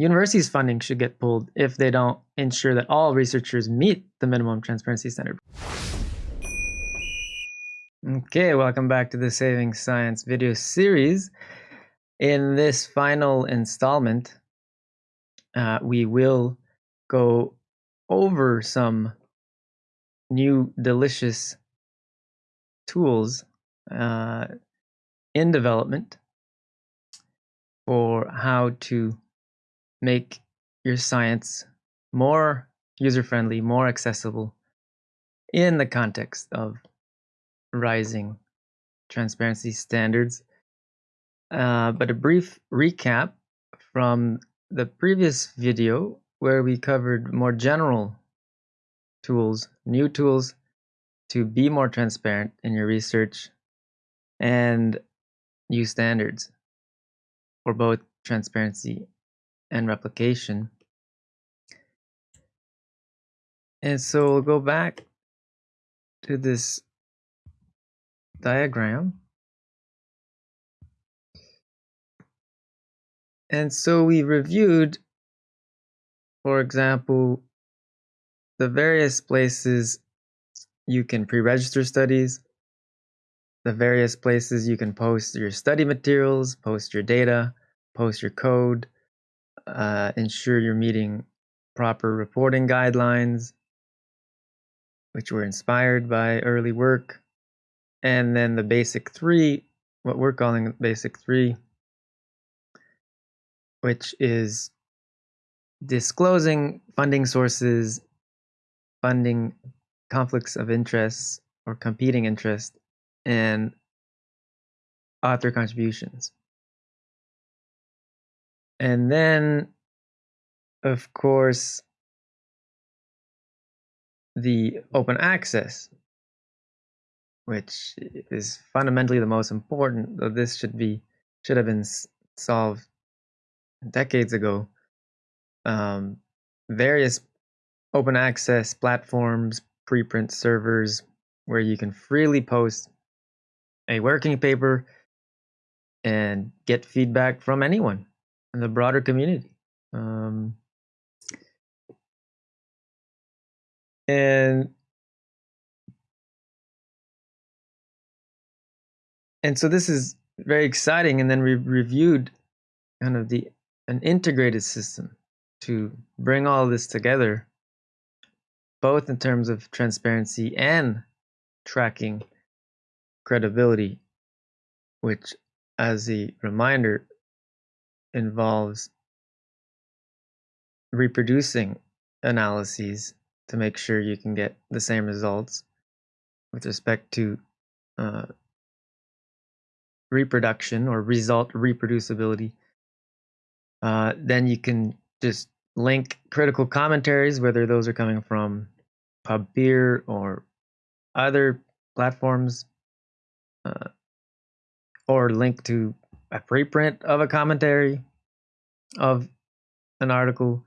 universities' funding should get pulled if they don't ensure that all researchers meet the minimum transparency standard. Okay, welcome back to the Saving Science video series. In this final installment, uh, we will go over some new delicious tools uh, in development for how to make your science more user friendly, more accessible in the context of rising transparency standards. Uh, but a brief recap from the previous video where we covered more general tools, new tools to be more transparent in your research and new standards for both transparency and replication. And so we'll go back to this diagram. And so we reviewed, for example, the various places you can pre-register studies, the various places you can post your study materials, post your data, post your code, uh, ensure you're meeting proper reporting guidelines, which were inspired by early work, and then the basic three, what we're calling basic three, which is disclosing funding sources, funding conflicts of interest or competing interest, and author contributions. And then, of course, the open access, which is fundamentally the most important, though this should be should have been solved decades ago. Um, various open access platforms, preprint servers, where you can freely post a working paper and get feedback from anyone in the broader community. Um, and and so this is very exciting. And then we reviewed kind of the an integrated system to bring all this together, both in terms of transparency and tracking credibility, which, as a reminder, involves reproducing analyses to make sure you can get the same results with respect to uh, reproduction or result reproducibility. Uh, then you can just link critical commentaries, whether those are coming from PubPeer or other platforms, uh, or link to a preprint of a commentary of an article,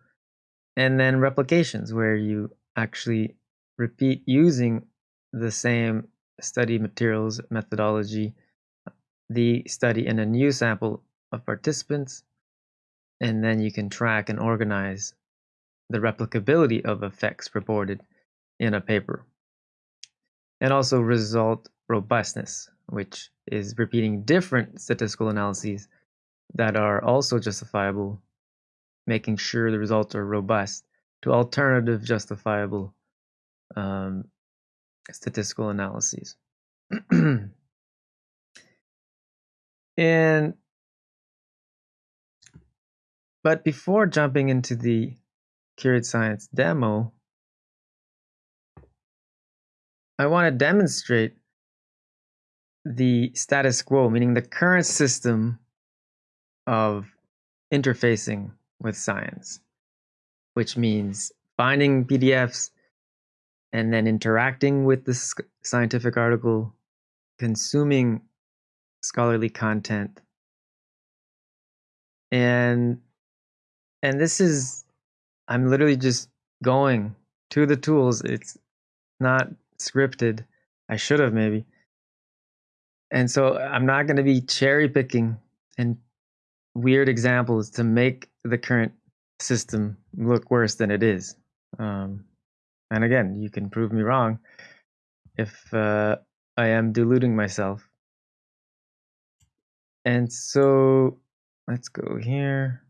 and then replications where you actually repeat using the same study materials methodology, the study in a new sample of participants, and then you can track and organize the replicability of effects reported in a paper. And also result robustness, which is repeating different statistical analyses that are also justifiable, making sure the results are robust to alternative justifiable um, statistical analyses. and but before jumping into the Curate Science demo, I want to demonstrate the status quo, meaning the current system of interfacing with science, which means finding PDFs and then interacting with the scientific article, consuming scholarly content. And and this is I'm literally just going to the tools. It's not scripted. I should have maybe. And so I'm not going to be cherry picking and weird examples to make the current system look worse than it is. Um, and again, you can prove me wrong if uh, I am deluding myself. And so let's go here.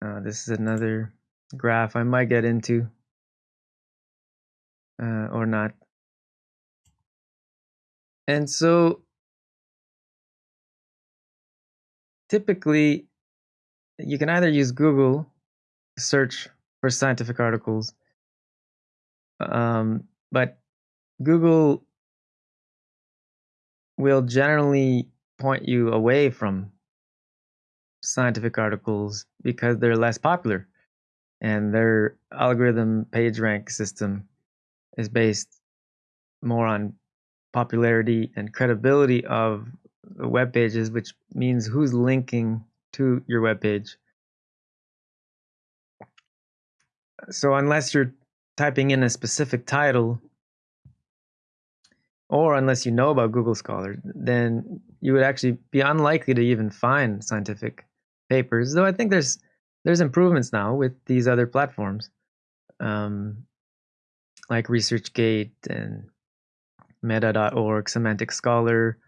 Uh, this is another graph I might get into uh, or not. And so typically you can either use Google search for scientific articles, um, but Google will generally point you away from scientific articles because they're less popular and their algorithm page rank system is based more on popularity and credibility of the web pages which means who's linking to your web page so unless you're typing in a specific title or unless you know about Google Scholar, then you would actually be unlikely to even find scientific papers. Though I think there's there's improvements now with these other platforms, um, like ResearchGate and Meta.org, Semantic Scholar,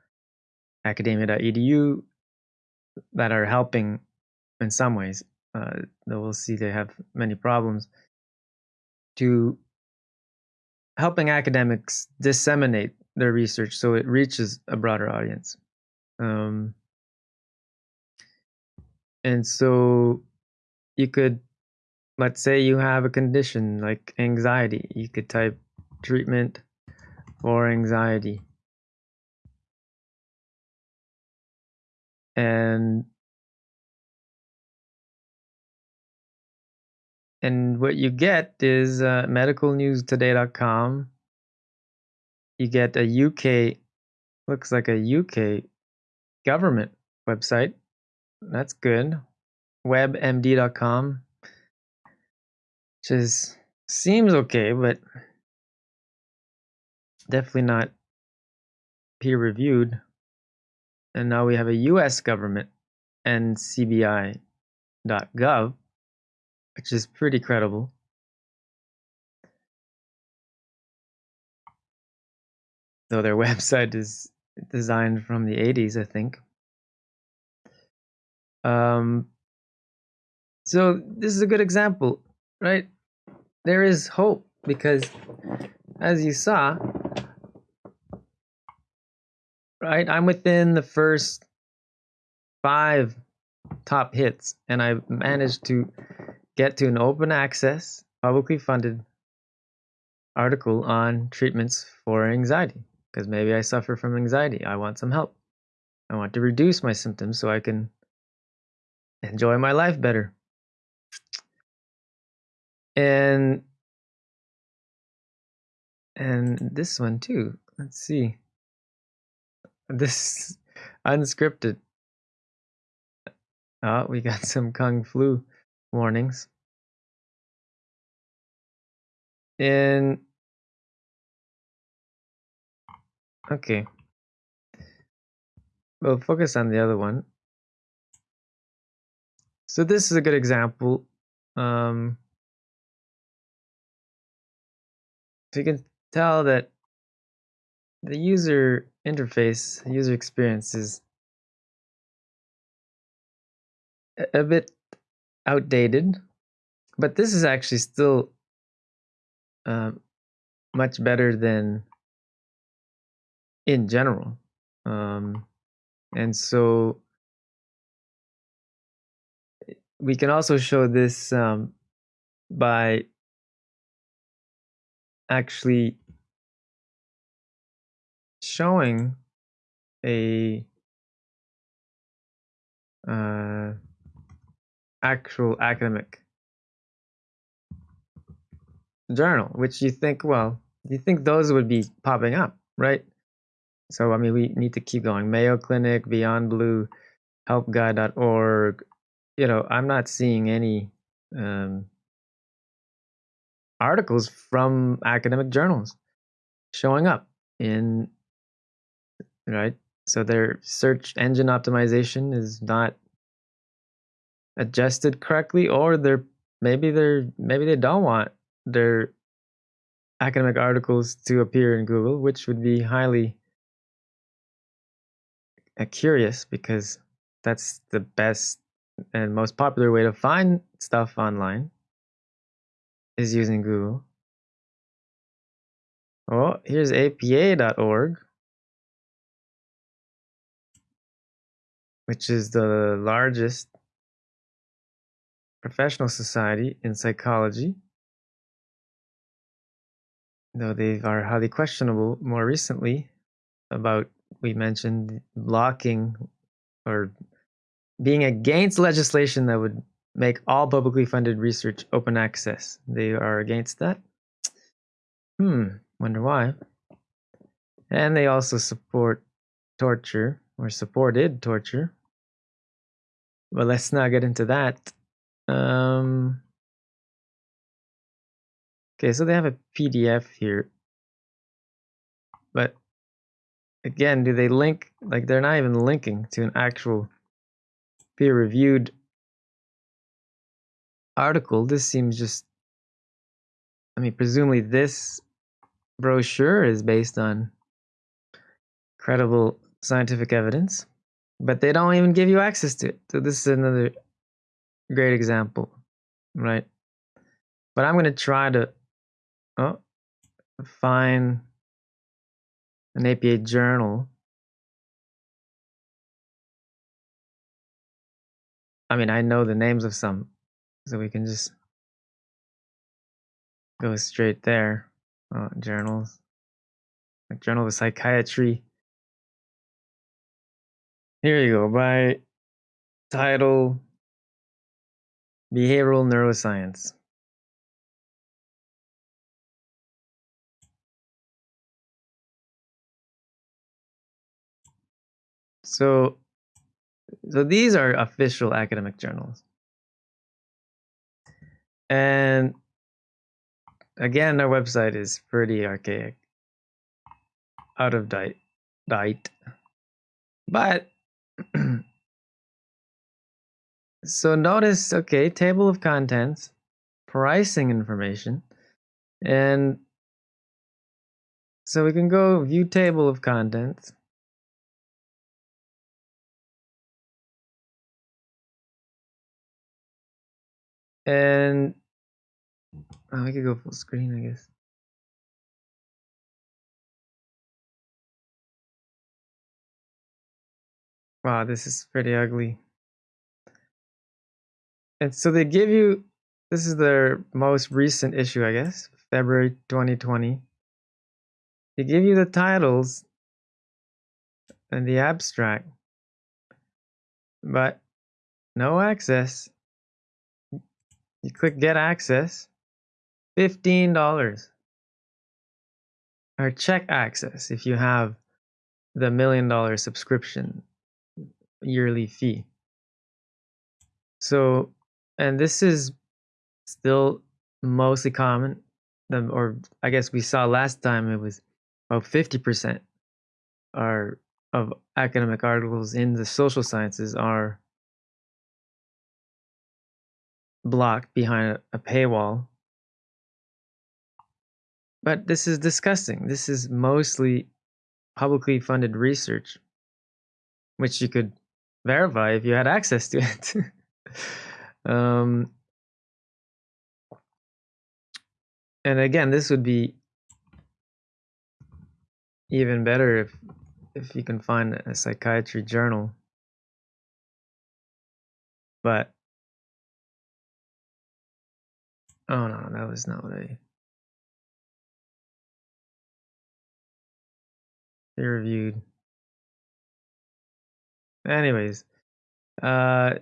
Academia.edu, that are helping in some ways. Uh, we'll see they have many problems to helping academics disseminate their research so it reaches a broader audience. Um, and so you could, let's say you have a condition like anxiety, you could type treatment for anxiety. And and what you get is uh, medicalnewstoday.com you get a UK, looks like a UK government website. That's good. WebMD.com, which is seems okay, but definitely not peer reviewed. And now we have a US government, NCBI.gov, which is pretty credible. though their website is designed from the 80s, I think. Um, so this is a good example, right? There is hope because, as you saw, right, I'm within the first five top hits, and I managed to get to an open access, publicly funded article on treatments for anxiety because maybe I suffer from anxiety. I want some help. I want to reduce my symptoms so I can enjoy my life better. And and this one too. Let's see. This unscripted. Oh, we got some kung flu warnings. And Okay. We'll focus on the other one. So this is a good example. Um, so you can tell that the user interface, the user experience is a bit outdated, but this is actually still uh, much better than in general. Um, and so we can also show this um, by actually showing a uh, actual academic journal, which you think, well, you think those would be popping up, right? So, I mean, we need to keep going. Mayo Clinic, Beyond Blue, helpguide.org. You know, I'm not seeing any um, articles from academic journals showing up in, right? So their search engine optimization is not adjusted correctly, or they're maybe they're maybe they don't want their academic articles to appear in Google, which would be highly uh, curious because that's the best and most popular way to find stuff online is using Google. Oh, here's apa.org, which is the largest professional society in psychology. Though they are highly questionable more recently about, we mentioned, blocking or being against legislation that would make all publicly funded research open access. They are against that. Hmm, wonder why. And they also support torture or supported torture. But let's not get into that. Um, okay, so they have a PDF here. But again, do they link? Like, they're not even linking to an actual peer reviewed article. This seems just, I mean, presumably this brochure is based on credible scientific evidence, but they don't even give you access to it. So, this is another great example, right? But I'm going to try to oh, find an APA journal I mean, I know the names of some, so we can just go straight there. Oh, journals, like Journal of Psychiatry. Here you go. By title, Behavioral Neuroscience. So so these are official academic journals. And again, our website is pretty archaic, out of date. But so notice, okay, table of contents, pricing information, and so we can go view table of contents. And oh, I could go full screen, I guess. Wow, this is pretty ugly. And so they give you, this is their most recent issue, I guess, February 2020. They give you the titles and the abstract, but no access you click get access, $15. Or check access if you have the million dollar subscription yearly fee. So, and this is still mostly common, or I guess we saw last time it was about 50% are of academic articles in the social sciences are blocked behind a paywall. But this is disgusting. This is mostly publicly funded research, which you could verify if you had access to it. um, and again, this would be even better if if you can find a psychiatry journal. But Oh no, that was not what I peer reviewed. Anyways, uh,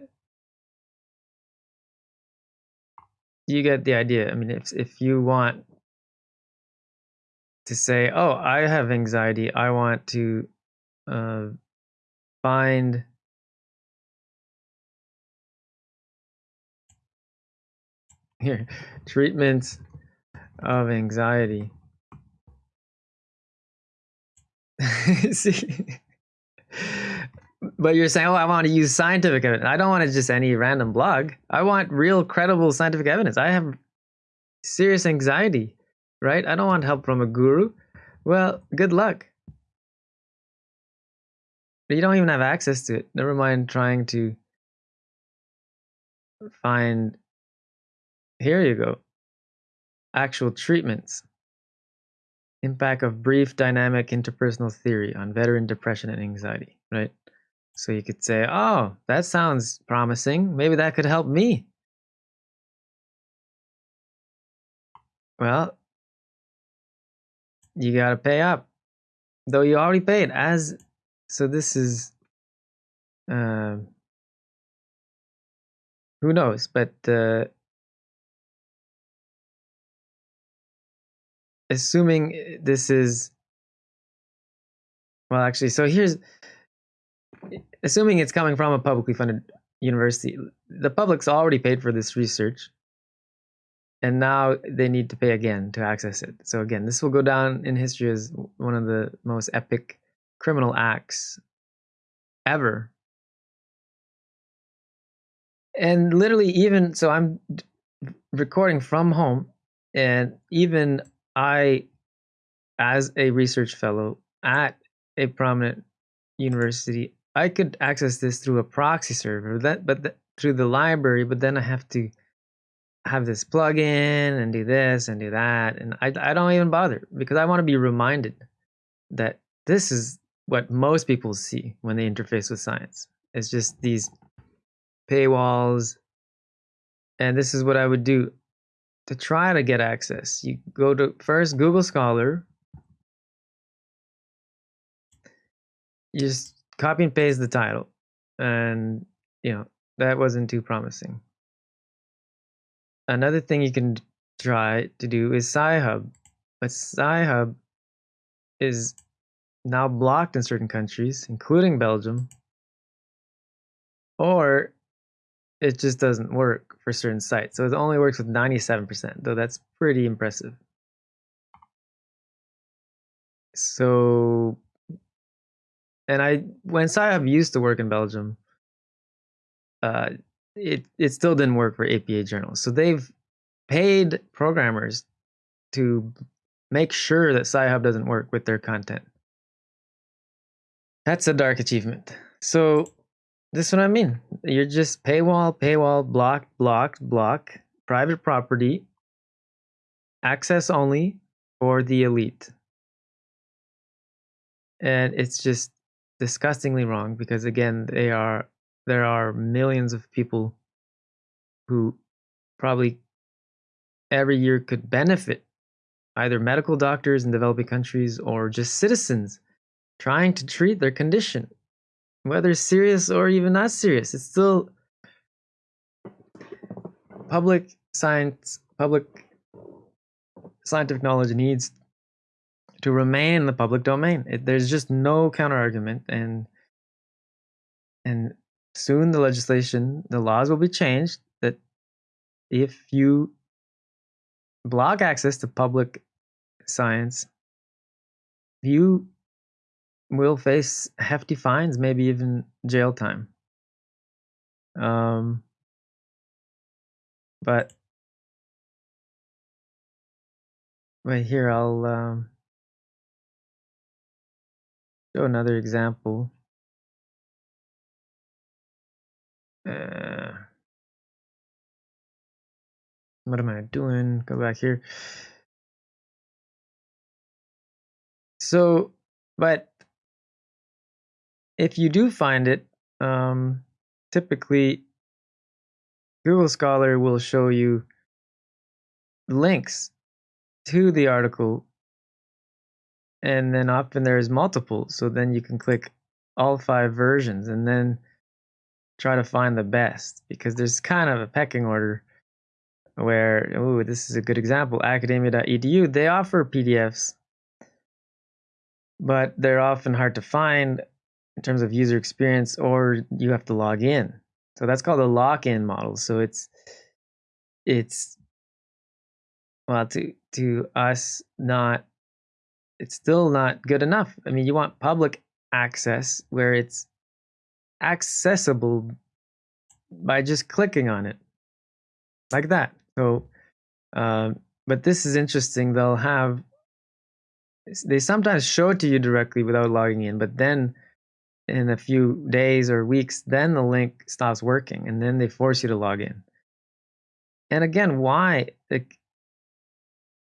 you get the idea. I mean, if if you want to say, "Oh, I have anxiety. I want to uh, find Here, treatments of anxiety. See, but you're saying, oh, I want to use scientific evidence. I don't want to just any random blog. I want real, credible scientific evidence. I have serious anxiety, right? I don't want help from a guru. Well, good luck. But you don't even have access to it. Never mind trying to find. Here you go. Actual treatments. Impact of brief dynamic interpersonal theory on veteran depression and anxiety, right? So you could say, oh, that sounds promising. Maybe that could help me. Well, you got to pay up. Though you already paid as so this is uh, who knows, but uh, assuming uh, this is well actually so here's assuming it's coming from a publicly funded university the public's already paid for this research and now they need to pay again to access it. So again this will go down in history as one of the most epic criminal acts ever. And literally even so i'm recording from home and even I, as a research fellow at a prominent university, I could access this through a proxy server, that but the, through the library. But then I have to have this plug-in and do this and do that, and I I don't even bother because I want to be reminded that this is what most people see when they interface with science. It's just these paywalls, and this is what I would do to try to get access, you go to first Google Scholar. You just copy and paste the title, and you know that wasn't too promising. Another thing you can try to do is Sci-Hub, but Sci-Hub is now blocked in certain countries, including Belgium. Or it just doesn't work for certain sites. So it only works with 97%, though that's pretty impressive. So, and I, when Sci-Hub used to work in Belgium, uh, it, it still didn't work for APA journals. So they've paid programmers to make sure that Sci-Hub doesn't work with their content. That's a dark achievement. So that's what I mean. You're just paywall, paywall, block, block, block, private property, access only for the elite. And it's just disgustingly wrong because again, they are there are millions of people who probably every year could benefit either medical doctors in developing countries or just citizens trying to treat their condition whether serious or even not serious. It's still public science, public scientific knowledge needs to remain in the public domain. It, there's just no counter argument, and and soon the legislation, the laws will be changed that if you block access to public science, you will face hefty fines, maybe even jail time. Um, but right here, I'll um, show another example. Uh, what am I doing? Go back here. So, but if you do find it, um, typically Google Scholar will show you links to the article. And then often there's multiple so then you can click all five versions and then try to find the best because there's kind of a pecking order where oh this is a good example academia.edu they offer pdfs but they're often hard to find in terms of user experience, or you have to log in. So that's called a lock-in model. So it's it's well to to us not it's still not good enough. I mean, you want public access where it's accessible by just clicking on it like that. So, uh, but this is interesting. They'll have they sometimes show it to you directly without logging in, but then in a few days or weeks, then the link stops working, and then they force you to log in. And again, why? Like,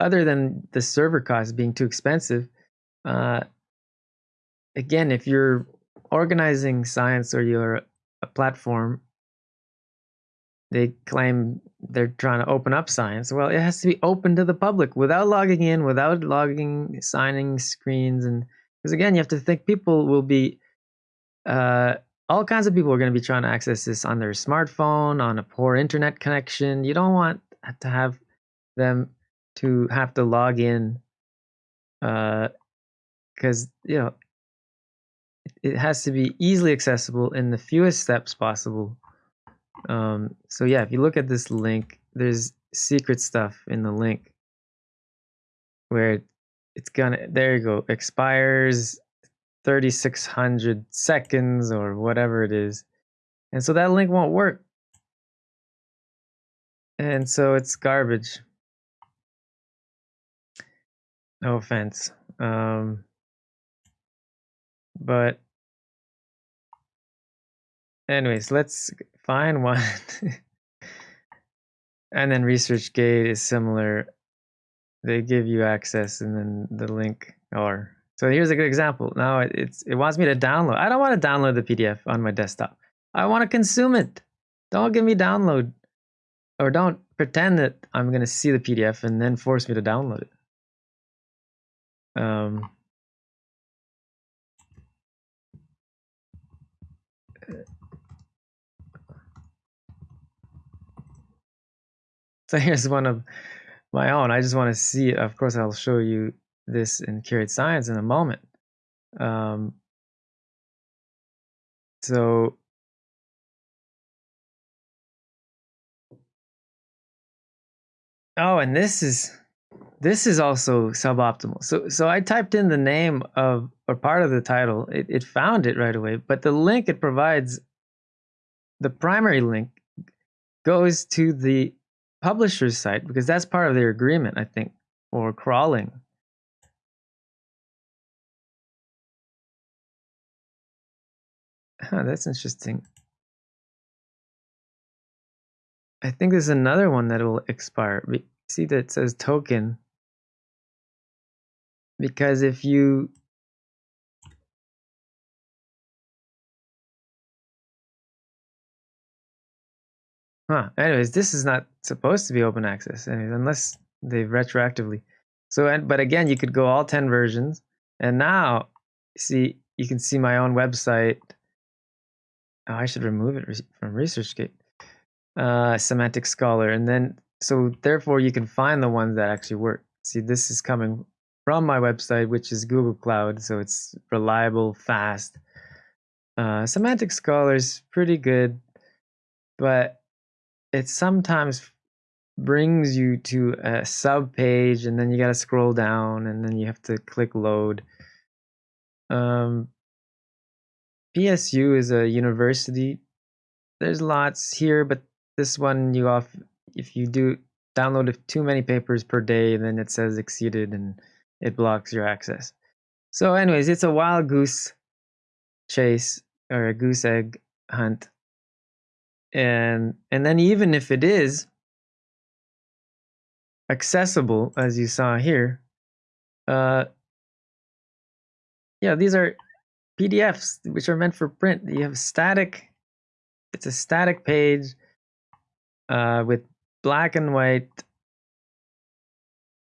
other than the server costs being too expensive, uh, again, if you're organizing science or you're a platform, they claim they're trying to open up science. Well, it has to be open to the public without logging in, without logging, signing screens, and because again, you have to think people will be, uh, all kinds of people are going to be trying to access this on their smartphone, on a poor internet connection. You don't want to have them to have to log in, because uh, you know it has to be easily accessible in the fewest steps possible. Um, so yeah, if you look at this link, there's secret stuff in the link where it's gonna, there you go, expires 3600 seconds or whatever it is. And so that link won't work. And so it's garbage. No offense. Um, but anyways, let's find one. and then ResearchGate is similar. They give you access and then the link or so here's a good example. Now it, it's it wants me to download. I don't want to download the PDF on my desktop. I want to consume it. Don't give me download or don't pretend that I'm going to see the PDF and then force me to download it. Um, So here's one of my own. I just want to see it. Of course, I'll show you this in Curate Science in a moment. Um, so oh, and this is this is also suboptimal. So so I typed in the name of or part of the title. It, it found it right away, but the link it provides, the primary link, goes to the publisher's site because that's part of their agreement, I think, for crawling. Huh, that's interesting. I think there's another one that will expire. See that it says token. Because if you Huh. Anyways, this is not supposed to be open access, anyways, unless they retroactively. So, and but again, you could go all ten versions, and now see you can see my own website. Oh, I should remove it from ResearchGate. Uh, Semantic Scholar, and then so therefore you can find the ones that actually work. See, this is coming from my website, which is Google Cloud, so it's reliable, fast. Uh, Semantic Scholar is pretty good, but it sometimes brings you to a sub page and then you got to scroll down and then you have to click load. Um, PSU is a university. There's lots here, but this one you off if you do download too many papers per day, then it says exceeded and it blocks your access. So, anyways, it's a wild goose chase or a goose egg hunt and and then even if it is accessible as you saw here uh yeah these are pdfs which are meant for print you have static it's a static page uh with black and white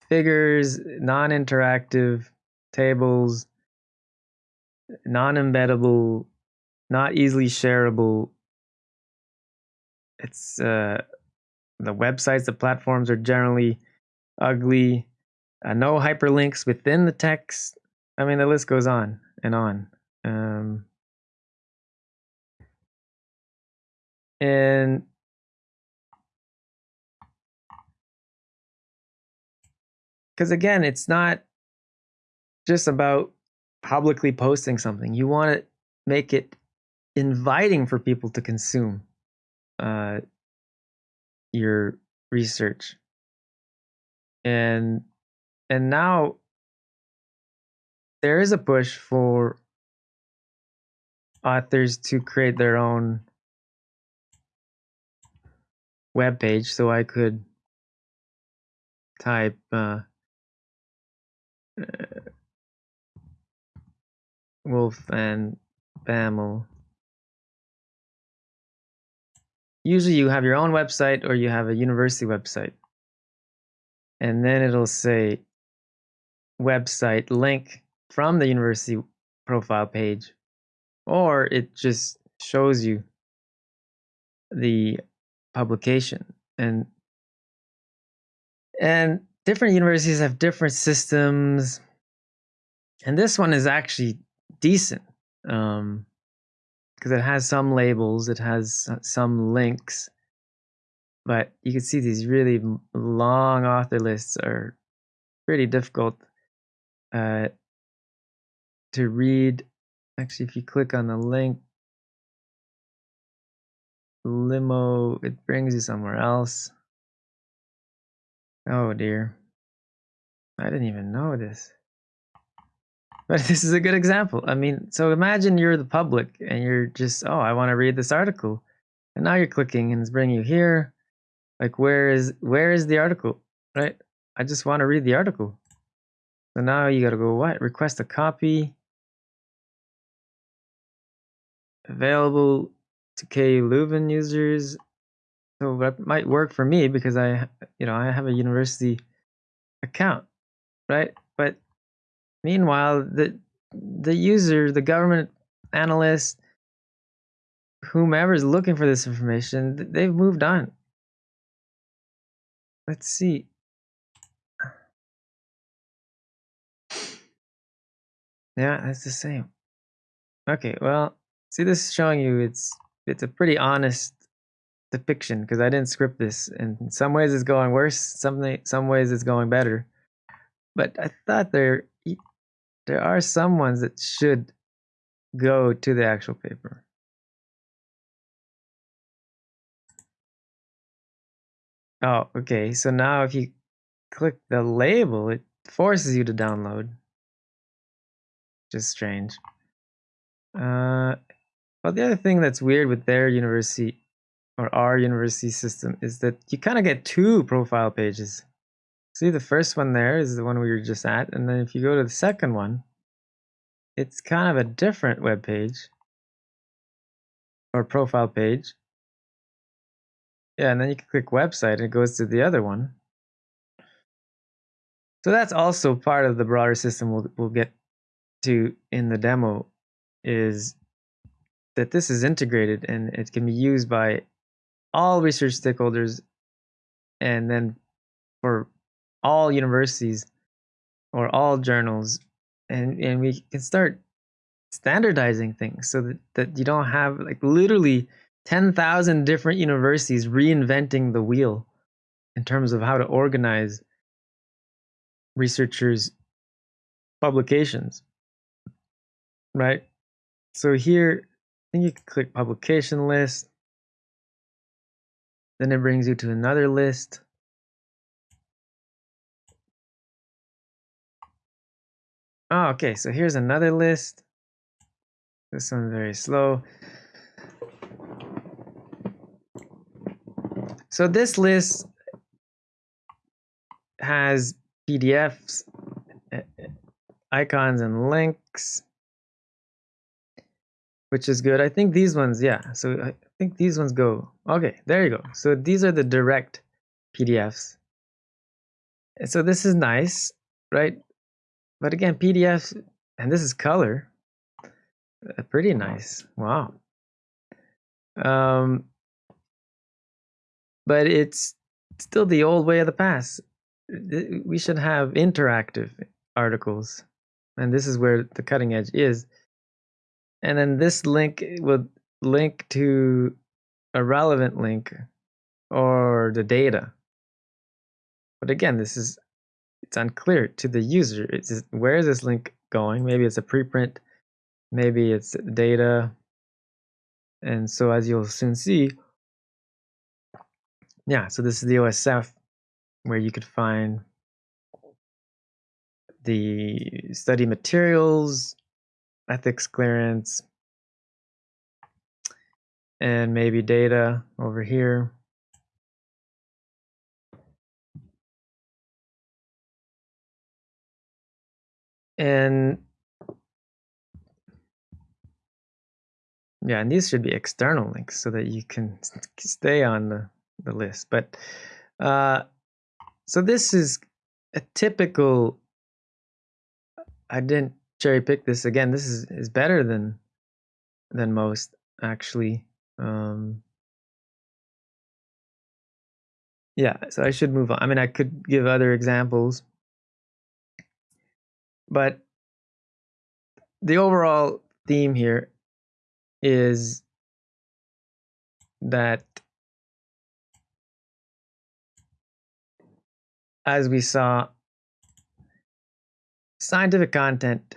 figures non-interactive tables non-embeddable not easily shareable it's uh, the websites, the platforms are generally ugly. Uh, no hyperlinks within the text. I mean, the list goes on and on. Um, and because again, it's not just about publicly posting something. You want to make it inviting for people to consume uh, your research and and now there is a push for authors to create their own web page so i could type uh, uh, wolf and Bamel. Usually you have your own website or you have a university website. And then it'll say website link from the university profile page, or it just shows you the publication. And and different universities have different systems. And this one is actually decent um, because it has some labels, it has some links, but you can see these really long author lists are pretty difficult uh, to read. Actually, if you click on the link, limo, it brings you somewhere else. Oh dear. I didn't even know this. But this is a good example. I mean, so imagine you're the public and you're just, oh, I want to read this article. And now you're clicking and it's bringing you here. Like where is where is the article? Right? I just want to read the article. So now you got to go what? Request a copy. Available to KU Leuven users. So that might work for me because I, you know, I have a university account, right? But meanwhile, the the user, the government analyst, whomever is looking for this information, they've moved on. Let's see. Yeah, that's the same. Okay, well, see this is showing you it's it's a pretty honest depiction because I didn't script this. And in some ways it's going worse, some some ways it's going better. But I thought there there are some ones that should go to the actual paper. Oh, okay. So now if you click the label, it forces you to download. Just strange. Uh, well, the other thing that's weird with their university or our university system is that you kind of get two profile pages. See, the first one there is the one we were just at, and then if you go to the second one, it's kind of a different web page or profile page. Yeah, and then you can click website and it goes to the other one. So that's also part of the broader system we'll, we'll get to in the demo is that this is integrated and it can be used by all research stakeholders and then for all universities or all journals. And and we can start standardizing things so that, that you don't have like literally 10,000 different universities reinventing the wheel in terms of how to organize researchers publications right? So here I think you click publication list. Then it brings you to another list. Oh, okay, so here's another list. This one's very slow. So this list has PDFs, eh, eh, icons, and links which is good. I think these ones, yeah. So I think these ones go. Okay, there you go. So these are the direct PDFs. So this is nice, right? But again, PDFs, and this is color. Uh, pretty nice. Wow. Um, but it's still the old way of the past. We should have interactive articles. And this is where the cutting edge is and then this link would link to a relevant link or the data. But again, this is it's unclear to the user. It's just, where is this link going? Maybe it's a preprint, maybe it's data. And so as you'll soon see, yeah, so this is the OSF where you could find the study materials, ethics clearance, and maybe data over here. And yeah, and these should be external links so that you can stay on the, the list. But uh, so this is a typical, I didn't cherry pick this again. This is, is better than, than most actually. Um, yeah, so I should move on. I mean, I could give other examples, but the overall theme here is that as we saw, scientific content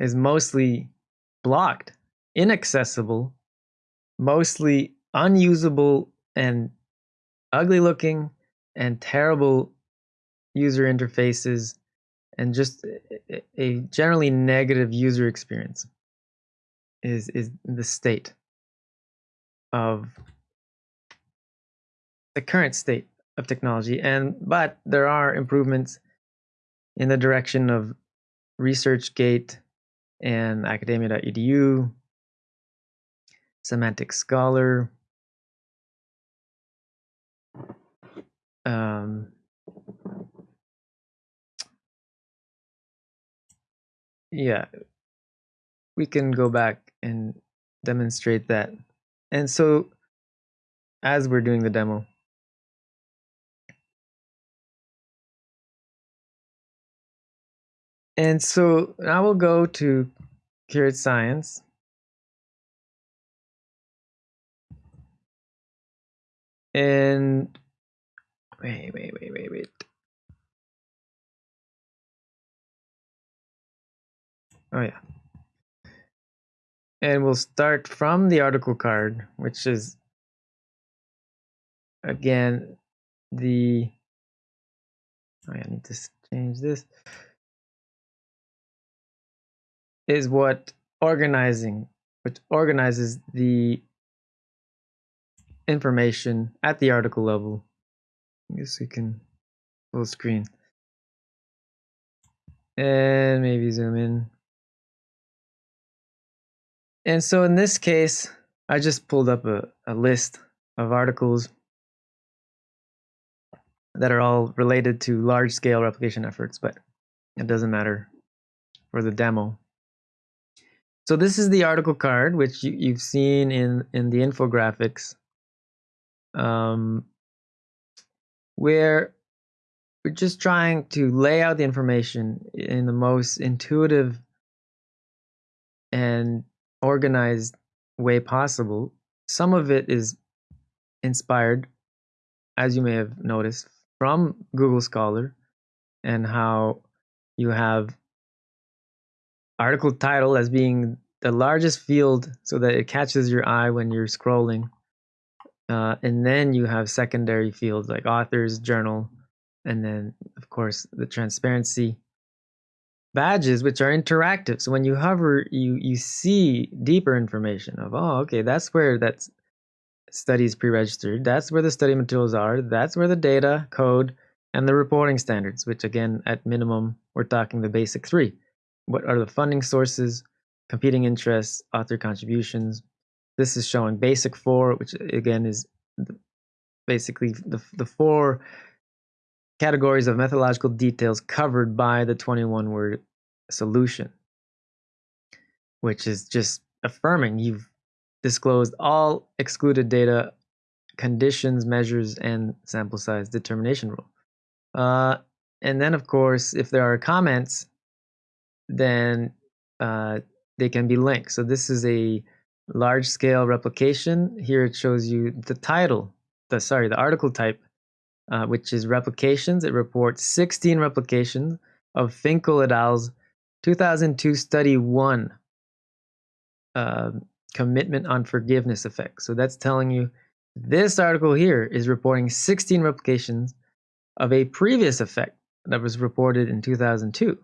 is mostly blocked, inaccessible, mostly unusable and ugly looking and terrible user interfaces and just a generally negative user experience is is the state of the current state of technology. And but there are improvements in the direction of researchgate and academia.edu semantic scholar. Um, yeah we can go back and demonstrate that. And so as we're doing the demo and so now we'll go to Curate Science. And wait wait wait wait wait. Oh yeah. And we'll start from the article card, which is again the oh, I need to change this is what organizing which organizes the information at the article level. I guess we can full screen. And maybe zoom in. And so in this case, I just pulled up a, a list of articles that are all related to large scale replication efforts, but it doesn't matter for the demo. So this is the article card, which you, have seen in, in the infographics, um, where we're just trying to lay out the information in the most intuitive and organized way possible. Some of it is inspired, as you may have noticed, from Google Scholar and how you have article title as being the largest field so that it catches your eye when you're scrolling. Uh, and then you have secondary fields like authors, journal, and then, of course, the transparency badges which are interactive. So when you hover you you see deeper information of oh okay that's where that study is pre-registered. That's where the study materials are. That's where the data code and the reporting standards which again at minimum we're talking the basic three what are the funding sources competing interests author contributions this is showing basic four which again is basically the, the four categories of methodological details covered by the 21 word solution, which is just affirming you've disclosed all excluded data, conditions, measures, and sample size determination rule. Uh, and then, of course, if there are comments, then uh, they can be linked. So this is a large scale replication. Here it shows you the title, the sorry, the article type uh, which is replications. It reports 16 replications of Finkel et al.'s 2002 study one uh, commitment on forgiveness effect. So that's telling you this article here is reporting 16 replications of a previous effect that was reported in 2002.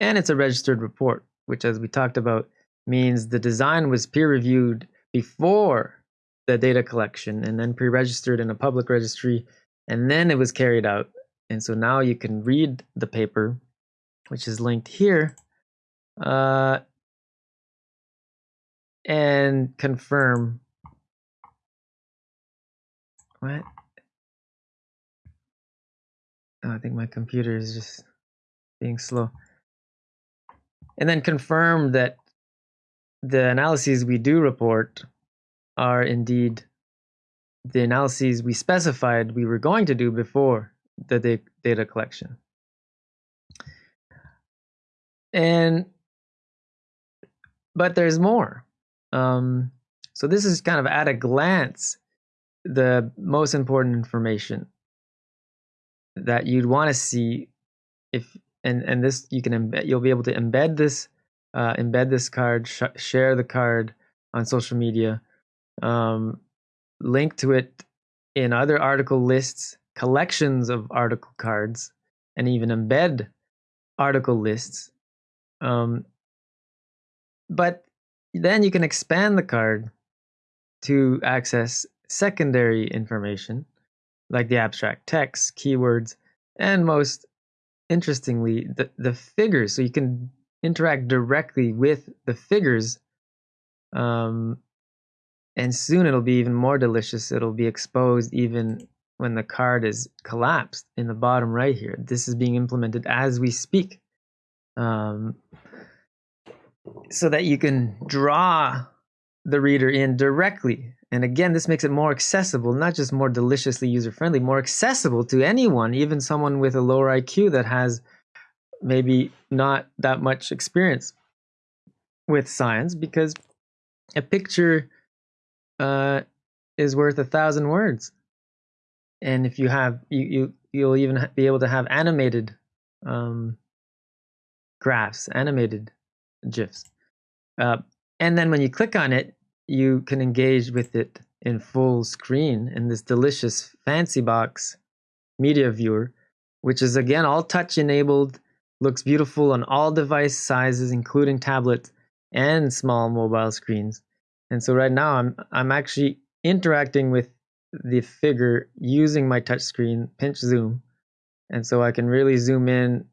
And it's a registered report, which, as we talked about, means the design was peer reviewed before the data collection and then pre registered in a public registry, and then it was carried out. And so now you can read the paper, which is linked here, uh, and confirm what? Oh, I think my computer is just being slow. And then confirm that the analyses we do report are indeed the analyses we specified we were going to do before the data collection. And but there's more. Um, so this is kind of at a glance the most important information that you'd want to see if and and this you can embed you'll be able to embed this uh, embed this card sh share the card on social media um, link to it in other article lists collections of article cards and even embed article lists um, but then you can expand the card to access secondary information like the abstract text, keywords, and most interestingly, the, the figures. So you can interact directly with the figures. Um, and soon it'll be even more delicious. It'll be exposed even when the card is collapsed in the bottom right here. This is being implemented as we speak. Um, so that you can draw the reader in directly and again, this makes it more accessible, not just more deliciously user friendly, more accessible to anyone, even someone with a lower IQ that has maybe not that much experience with science, because a picture uh, is worth a thousand words. And if you have, you, you you'll even be able to have animated um, graphs, animated GIFs. Uh, and then when you click on it, you can engage with it in full screen in this delicious fancyBox media viewer, which is again all touch enabled, looks beautiful on all device sizes, including tablets and small mobile screens. And so right now I'm I'm actually interacting with the figure using my touch screen pinch zoom. And so I can really zoom in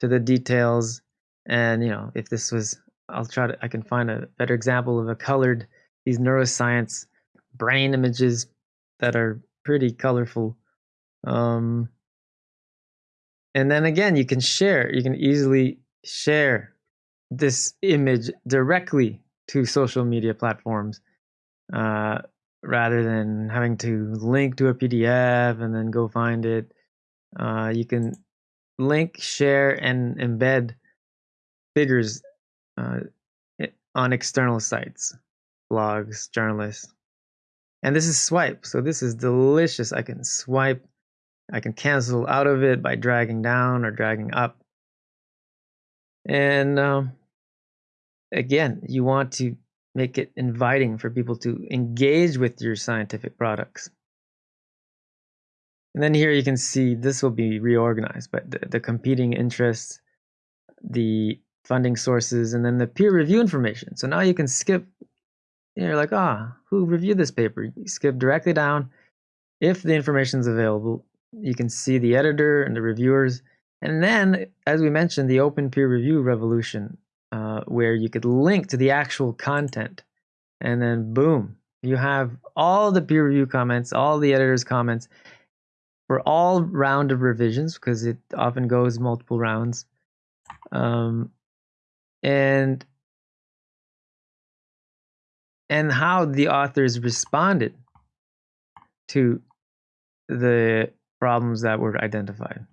to the details. And you know, if this was I'll try to I can find a better example of a colored these neuroscience brain images that are pretty colorful. Um, and then again, you can share, you can easily share this image directly to social media platforms uh, rather than having to link to a PDF and then go find it. Uh, you can link, share, and embed figures uh, on external sites blogs, journalists. And this is swipe. So this is delicious. I can swipe. I can cancel out of it by dragging down or dragging up. And um, again, you want to make it inviting for people to engage with your scientific products. And then here you can see this will be reorganized, but the, the competing interests, the funding sources, and then the peer review information. So now you can skip you're like, ah, who reviewed this paper? You skip directly down. If the information is available, you can see the editor and the reviewers. And then, as we mentioned, the open peer review revolution, uh, where you could link to the actual content. And then, boom, you have all the peer review comments, all the editor's comments for all round of revisions, because it often goes multiple rounds. Um, and and how the authors responded to the problems that were identified.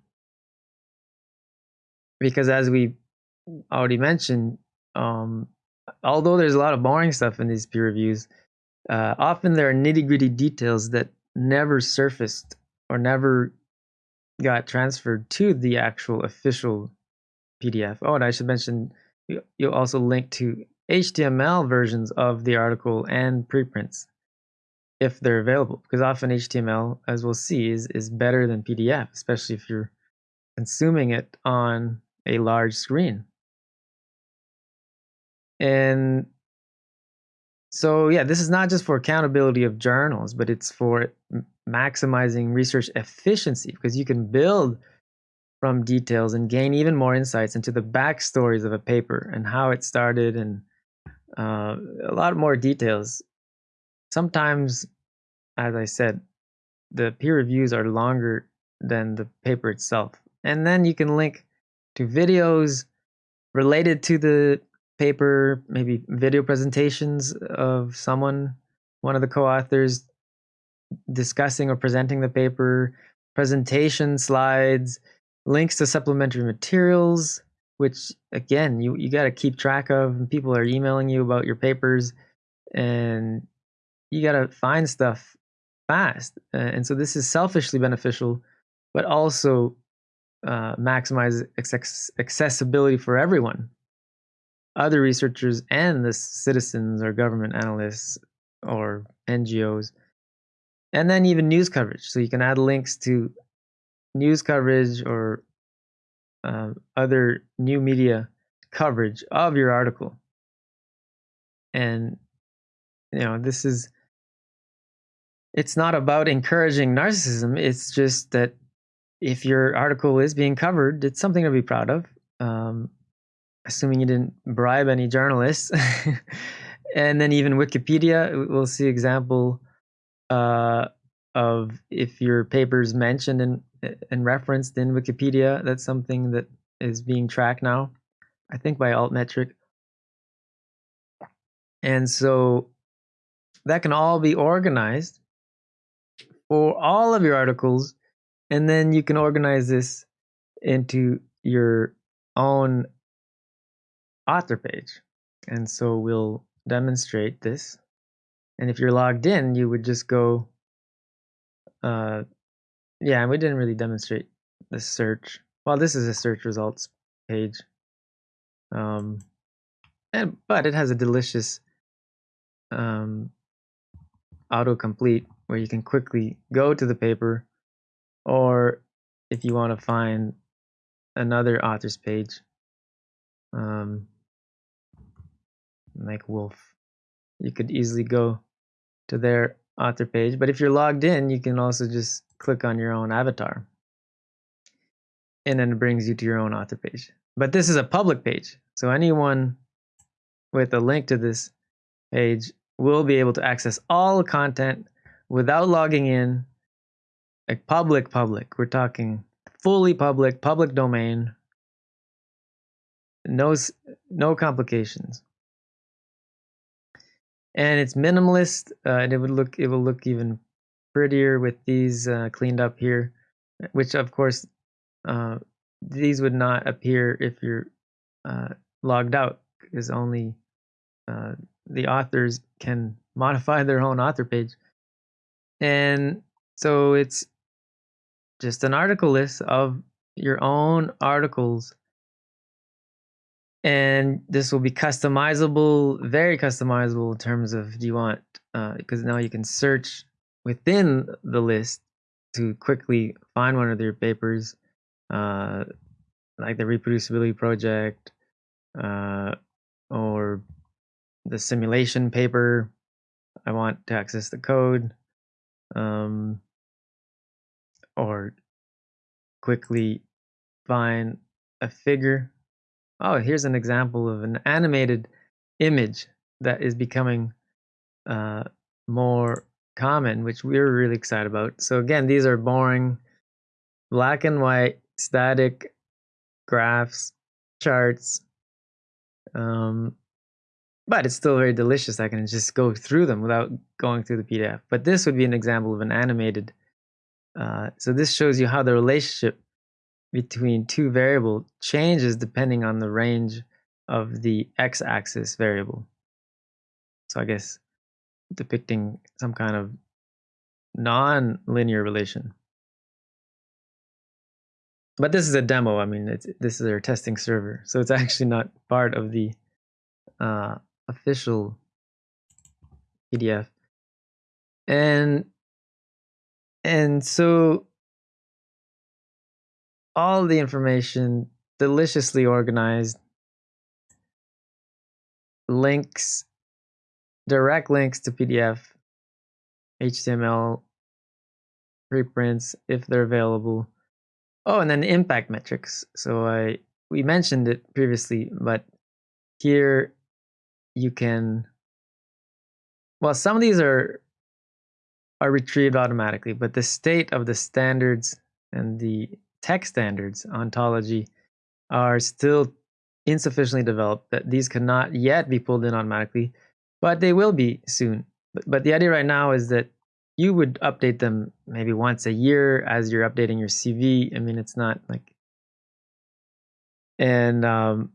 Because as we already mentioned, um, although there's a lot of boring stuff in these peer reviews, uh, often there are nitty gritty details that never surfaced or never got transferred to the actual official PDF. Oh, and I should mention, you, will also link to HTML versions of the article and preprints if they're available. Because often HTML, as we'll see, is, is better than PDF, especially if you're consuming it on a large screen. And so, yeah, this is not just for accountability of journals, but it's for maximizing research efficiency because you can build from details and gain even more insights into the backstories of a paper and how it started and uh, a lot more details. Sometimes, as I said, the peer reviews are longer than the paper itself. And then you can link to videos related to the paper, maybe video presentations of someone, one of the co-authors discussing or presenting the paper, presentation slides, links to supplementary materials, which again, you, you got to keep track of. People are emailing you about your papers and you got to find stuff fast. and so this is selfishly beneficial, but also uh, maximize accessibility for everyone other researchers and the citizens or government analysts or NGOs, and then even news coverage. So you can add links to news coverage or uh, other new media coverage of your article. And, you know, this is, it's not about encouraging narcissism. It's just that if your article is being covered, it's something to be proud of. Um, assuming you didn't bribe any journalists. and then even Wikipedia, we'll see example uh, of if your paper is mentioned and, and referenced in Wikipedia, that's something that is being tracked now, I think by Altmetric. And so that can all be organized for all of your articles. And then you can organize this into your own author page. And so we'll demonstrate this. And if you're logged in, you would just go, uh, yeah, and we didn't really demonstrate the search. Well, this is a search results page. Um, and, but it has a delicious um, autocomplete where you can quickly go to the paper or if you want to find another author's page um, like Wolf. You could easily go to their author page, but if you're logged in, you can also just click on your own avatar. And then it brings you to your own author page. But this is a public page, so anyone with a link to this page will be able to access all content without logging in. Like public, public. We're talking fully public, public domain. No, no complications and it's minimalist uh, and it would look it will look even prettier with these uh, cleaned up here which of course uh, these would not appear if you're uh, logged out because only uh, the authors can modify their own author page. And so it's just an article list of your own articles. And this will be customizable very customizable in terms of do you want because uh, now you can search within the list to quickly find one of their papers uh, like the reproducibility project uh, or the simulation paper i want to access the code um, or quickly find a figure. Oh, here's an example of an animated image that is becoming uh, more common, which we're really excited about. So again, these are boring black and white static graphs, charts, um, but it's still very delicious. I can just go through them without going through the PDF. But this would be an example of an animated. Uh, so this shows you how the relationship between two variable changes depending on the range of the x-axis variable. So I guess depicting some kind of non-linear relation. But this is a demo. I mean, this is our testing server, so it's actually not part of the uh, official PDF. And and so all the information deliciously organized links direct links to PDF, HTML, preprints if they're available. Oh, and then impact metrics. So I we mentioned it previously, but here you can well some of these are are retrieved automatically, but the state of the standards and the tech standards ontology are still insufficiently developed that these cannot yet be pulled in automatically, but they will be soon. But, but the idea right now is that you would update them maybe once a year as you're updating your CV. I mean, it's not like, and um,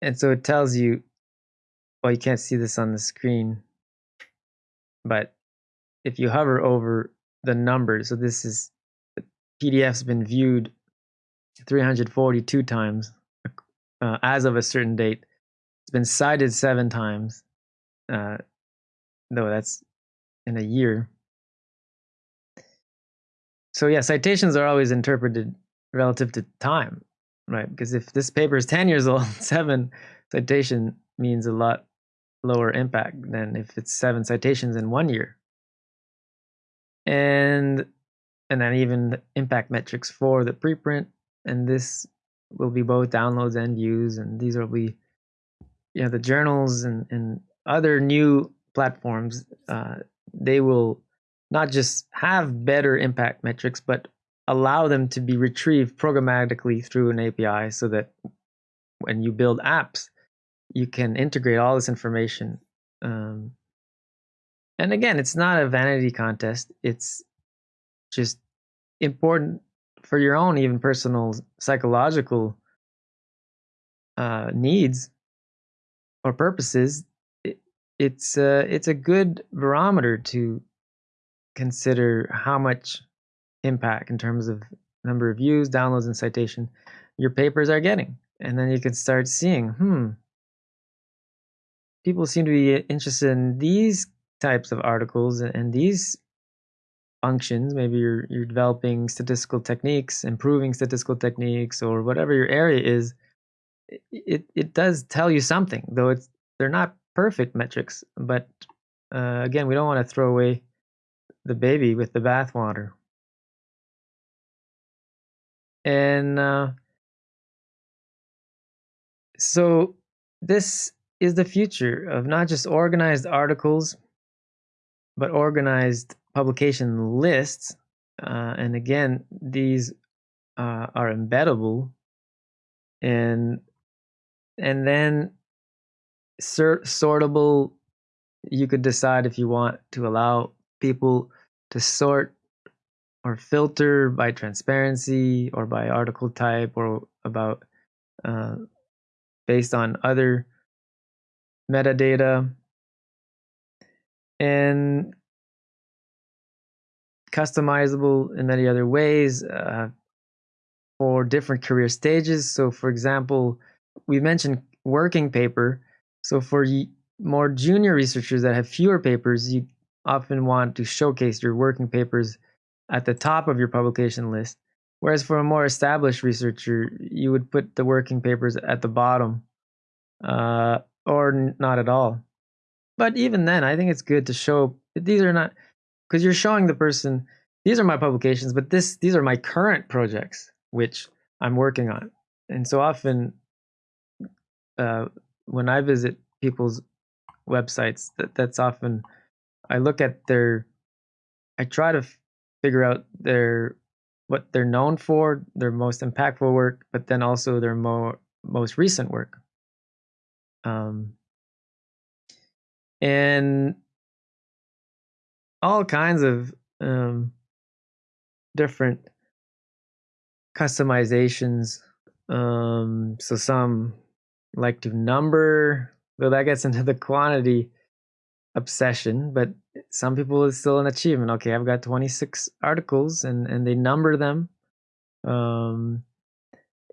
and so it tells you. Well, you can't see this on the screen, but if you hover over the numbers, so this is PDF's been viewed 342 times uh, as of a certain date. It's been cited seven times, uh, though that's in a year. So yeah, citations are always interpreted relative to time, right? Because if this paper is 10 years old, seven citation means a lot lower impact than if it's seven citations in one year. And and then even the impact metrics for the preprint, and this will be both downloads and views, and these will be know the journals and, and other new platforms. Uh, they will not just have better impact metrics, but allow them to be retrieved programmatically through an API so that when you build apps, you can integrate all this information. Um, and again, it's not a vanity contest. It's just important for your own, even personal psychological uh, needs or purposes. It, it's uh, it's a good barometer to consider how much impact in terms of number of views, downloads, and citation your papers are getting. And then you can start seeing, hmm, people seem to be interested in these types of articles and these functions. Maybe you're you're developing statistical techniques, improving statistical techniques, or whatever your area is. It it does tell you something, though it's they're not perfect metrics. But uh, again, we don't want to throw away the baby with the bathwater. And uh, so this is the future of not just organized articles, but organized publication lists. Uh, and again, these uh, are embeddable, and and then sortable. You could decide if you want to allow people to sort or filter by transparency or by article type or about uh, based on other metadata and customizable in many other ways uh, for different career stages so for example we mentioned working paper so for more junior researchers that have fewer papers you often want to showcase your working papers at the top of your publication list. Whereas for a more established researcher, you would put the working papers at the bottom uh, or not at all. But even then, I think it's good to show that these are not because you're showing the person these are my publications, but this these are my current projects which I'm working on. And so often, uh, when I visit people's websites, that, that's often I look at their, I try to figure out their what they're known for, their most impactful work, but then also their more most recent work. Um, and all kinds of um, different customizations. Um, so some like to number, though that gets into the quantity obsession, but some people it's still an achievement. Okay, I've got 26 articles and and they number them. Um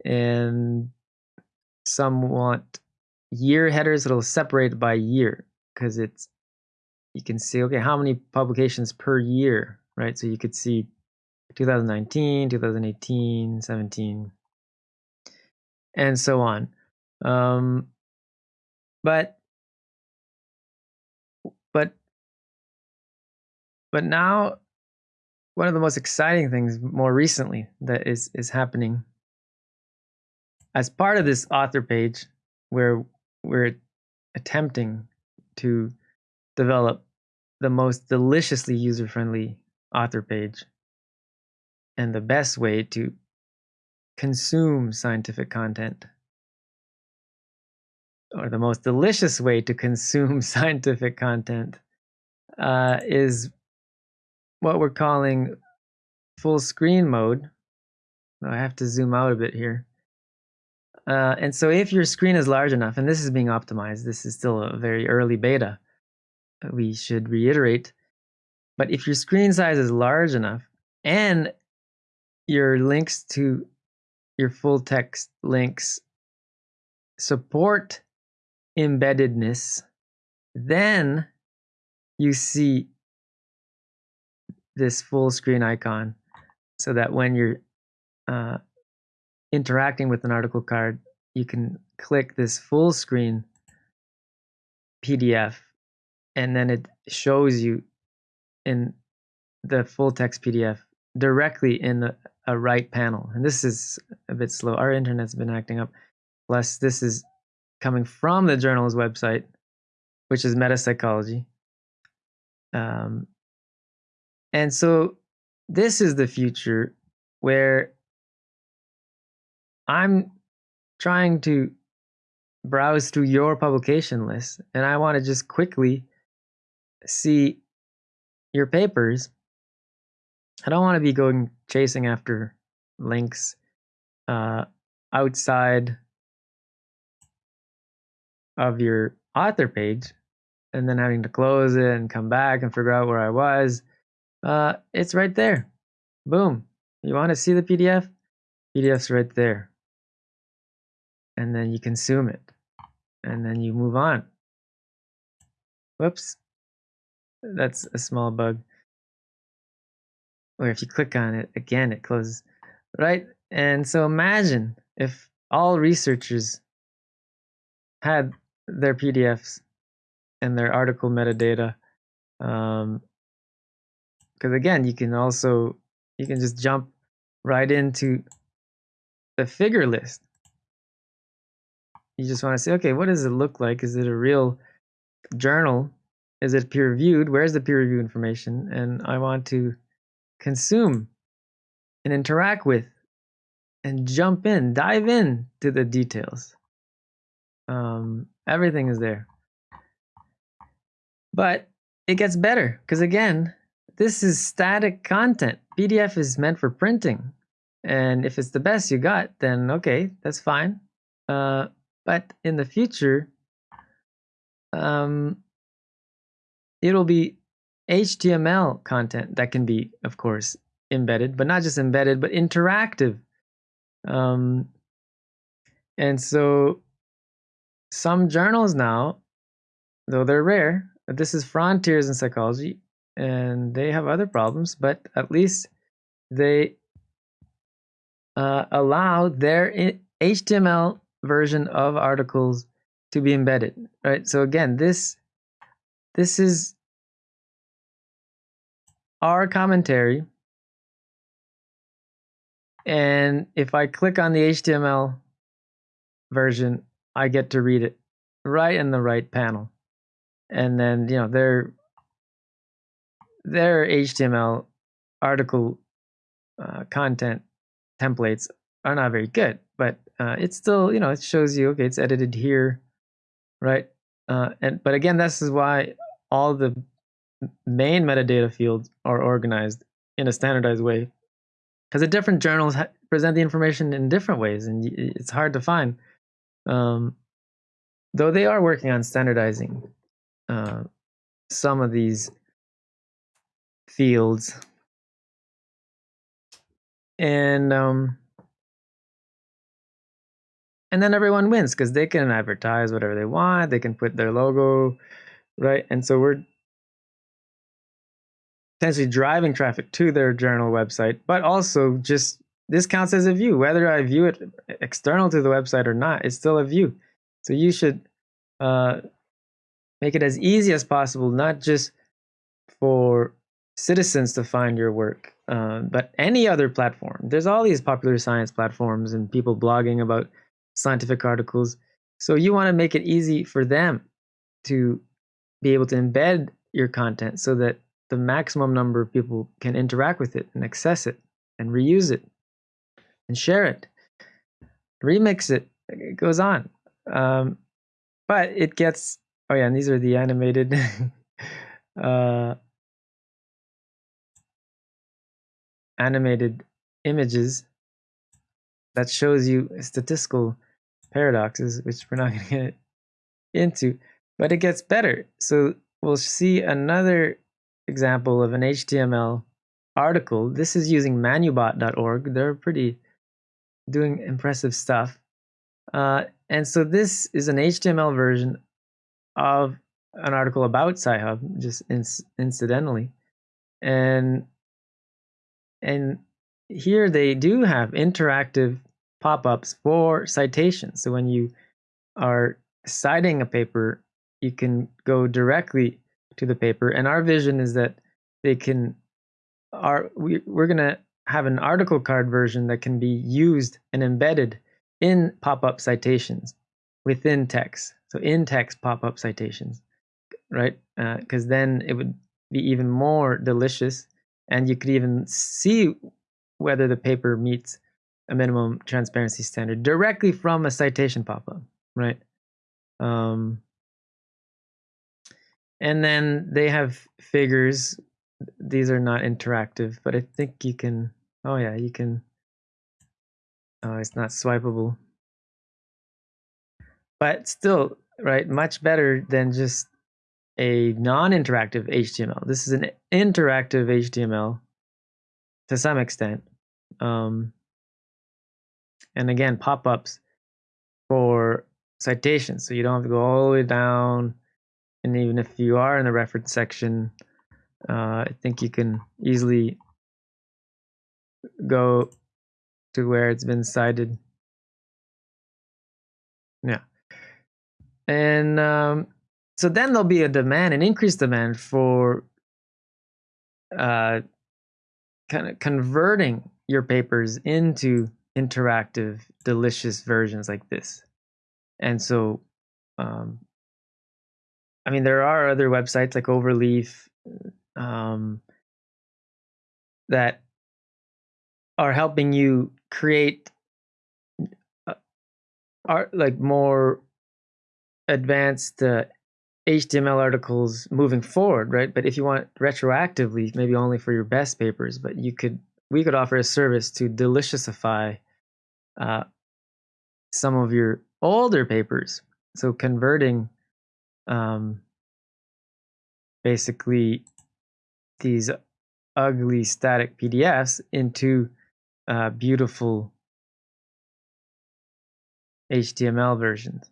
and some want year headers, that'll separate by year because it's you can see okay how many publications per year, right? So you could see 2019, 2018, 17, and so on. Um, but but but now one of the most exciting things more recently that is is happening as part of this author page where we're attempting to develop the most deliciously user-friendly author page and the best way to consume scientific content or the most delicious way to consume scientific content uh, is what we're calling full screen mode. I have to zoom out a bit here. Uh, and so if your screen is large enough, and this is being optimized, this is still a very early beta, we should reiterate. But if your screen size is large enough and your links to your full text links support embeddedness, then you see this full screen icon so that when you're uh, interacting with an article card, you can click this full screen PDF and then it shows you in the full text PDF directly in the, a right panel. And this is a bit slow. Our internet's been acting up. Plus, this is coming from the journal's website, which is Metapsychology. Um, and so this is the future where I'm trying to browse through your publication list and I want to just quickly see your papers. I don't want to be going chasing after links uh, outside of your author page and then having to close it and come back and figure out where I was. Uh, it's right there. Boom. You want to see the PDF? PDF's right there. And then you consume it. And then you move on. Whoops. That's a small bug. Or if you click on it, again, it closes. Right? And so imagine if all researchers had their PDFs and their article metadata. Um, because again, you can also you can just jump right into the figure list. You just want to say, okay, what does it look like? Is it a real journal? Is it peer reviewed? Where's the peer review information? And I want to consume and interact with and jump in, dive in to the details. Um, everything is there. But it gets better because again, this is static content. PDF is meant for printing. And if it's the best you got, then okay, that's fine. Uh, but in the future, um, it'll be HTML content that can be, of course, embedded, but not just embedded, but interactive. Um, and so some journals now, though they're rare, this is Frontiers in Psychology, and they have other problems, but at least they uh, allow their HTML version of articles to be embedded, right? So again, this this is our commentary. And if I click on the HTML version, I get to read it right in the right panel. And then, you know, their their HTML article uh, content templates are not very good, but uh, it's still, you know, it shows you, okay, it's edited here, right? Uh, and but again, this is why all the main metadata fields are organized in a standardized way, because the different journals present the information in different ways, and it's hard to find. Um, though they are working on standardizing uh, some of these fields. And um, and then everyone wins because they can advertise whatever they want they can put their logo right and so we're potentially driving traffic to their journal website but also just this counts as a view. Whether i view it external to the website or not it's still a view. So you should uh, make it as easy as possible not just for citizens to find your work uh, but any other platform. There's all these popular science platforms and people blogging about scientific articles. So you want to make it easy for them to be able to embed your content so that the maximum number of people can interact with it and access it and reuse it and share it, remix it. It goes on. Um, but it gets, oh yeah, and these are the animated uh, animated images that shows you statistical paradoxes, which we're not going to get into, but it gets better. So we'll see another example of an HTML article. This is using manubot.org. They're pretty doing impressive stuff. Uh, and so this is an HTML version of an article about Sci-Hub, just incidentally. And and here they do have interactive pop-ups for citations. So when you are citing a paper, you can go directly to the paper. And our vision is that they can are we, we're going to have an article card version that can be used and embedded in pop-up citations within text. So in text pop-up citations, right? Because uh, then it would be even more delicious, and you could even see whether the paper meets a minimum transparency standard directly from a citation pop-up, right? Um, and then they have figures. These are not interactive, but I think you can. Oh yeah, you can. Oh, it's not swipeable, but still, right? Much better than just a non-interactive HTML. This is an interactive HTML to some extent. Um, and again pop-ups for citations so you don't have to go all the way down and even if you are in the reference section uh, I think you can easily go to where it's been cited yeah and um, so then there'll be a demand an increased demand for uh, kind of converting your papers into interactive, delicious versions like this. And so, um, I mean, there are other websites like Overleaf um, that are helping you create uh, art like more advanced uh, HTML articles moving forward, right? But if you want retroactively, maybe only for your best papers, but you could we could offer a service to deliciousify uh, some of your older papers. So converting um, basically these ugly static PDFs into uh, beautiful HTML versions.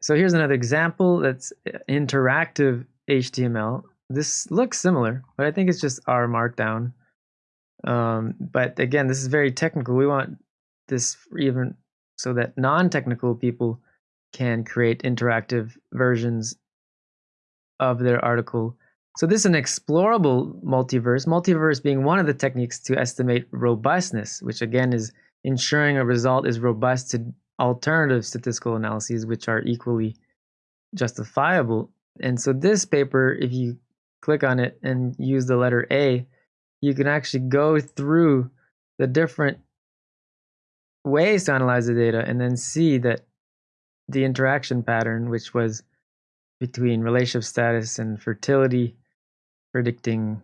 So here's another example that's uh, interactive HTML. This looks similar, but I think it's just R Markdown. Um, but again, this is very technical. We want this even so that non-technical people can create interactive versions of their article. So this is an explorable multiverse, multiverse being one of the techniques to estimate robustness, which again is ensuring a result is robust to alternative statistical analyses, which are equally justifiable. And so this paper, if you click on it and use the letter A, you can actually go through the different ways to analyze the data and then see that the interaction pattern, which was between relationship status and fertility, predicting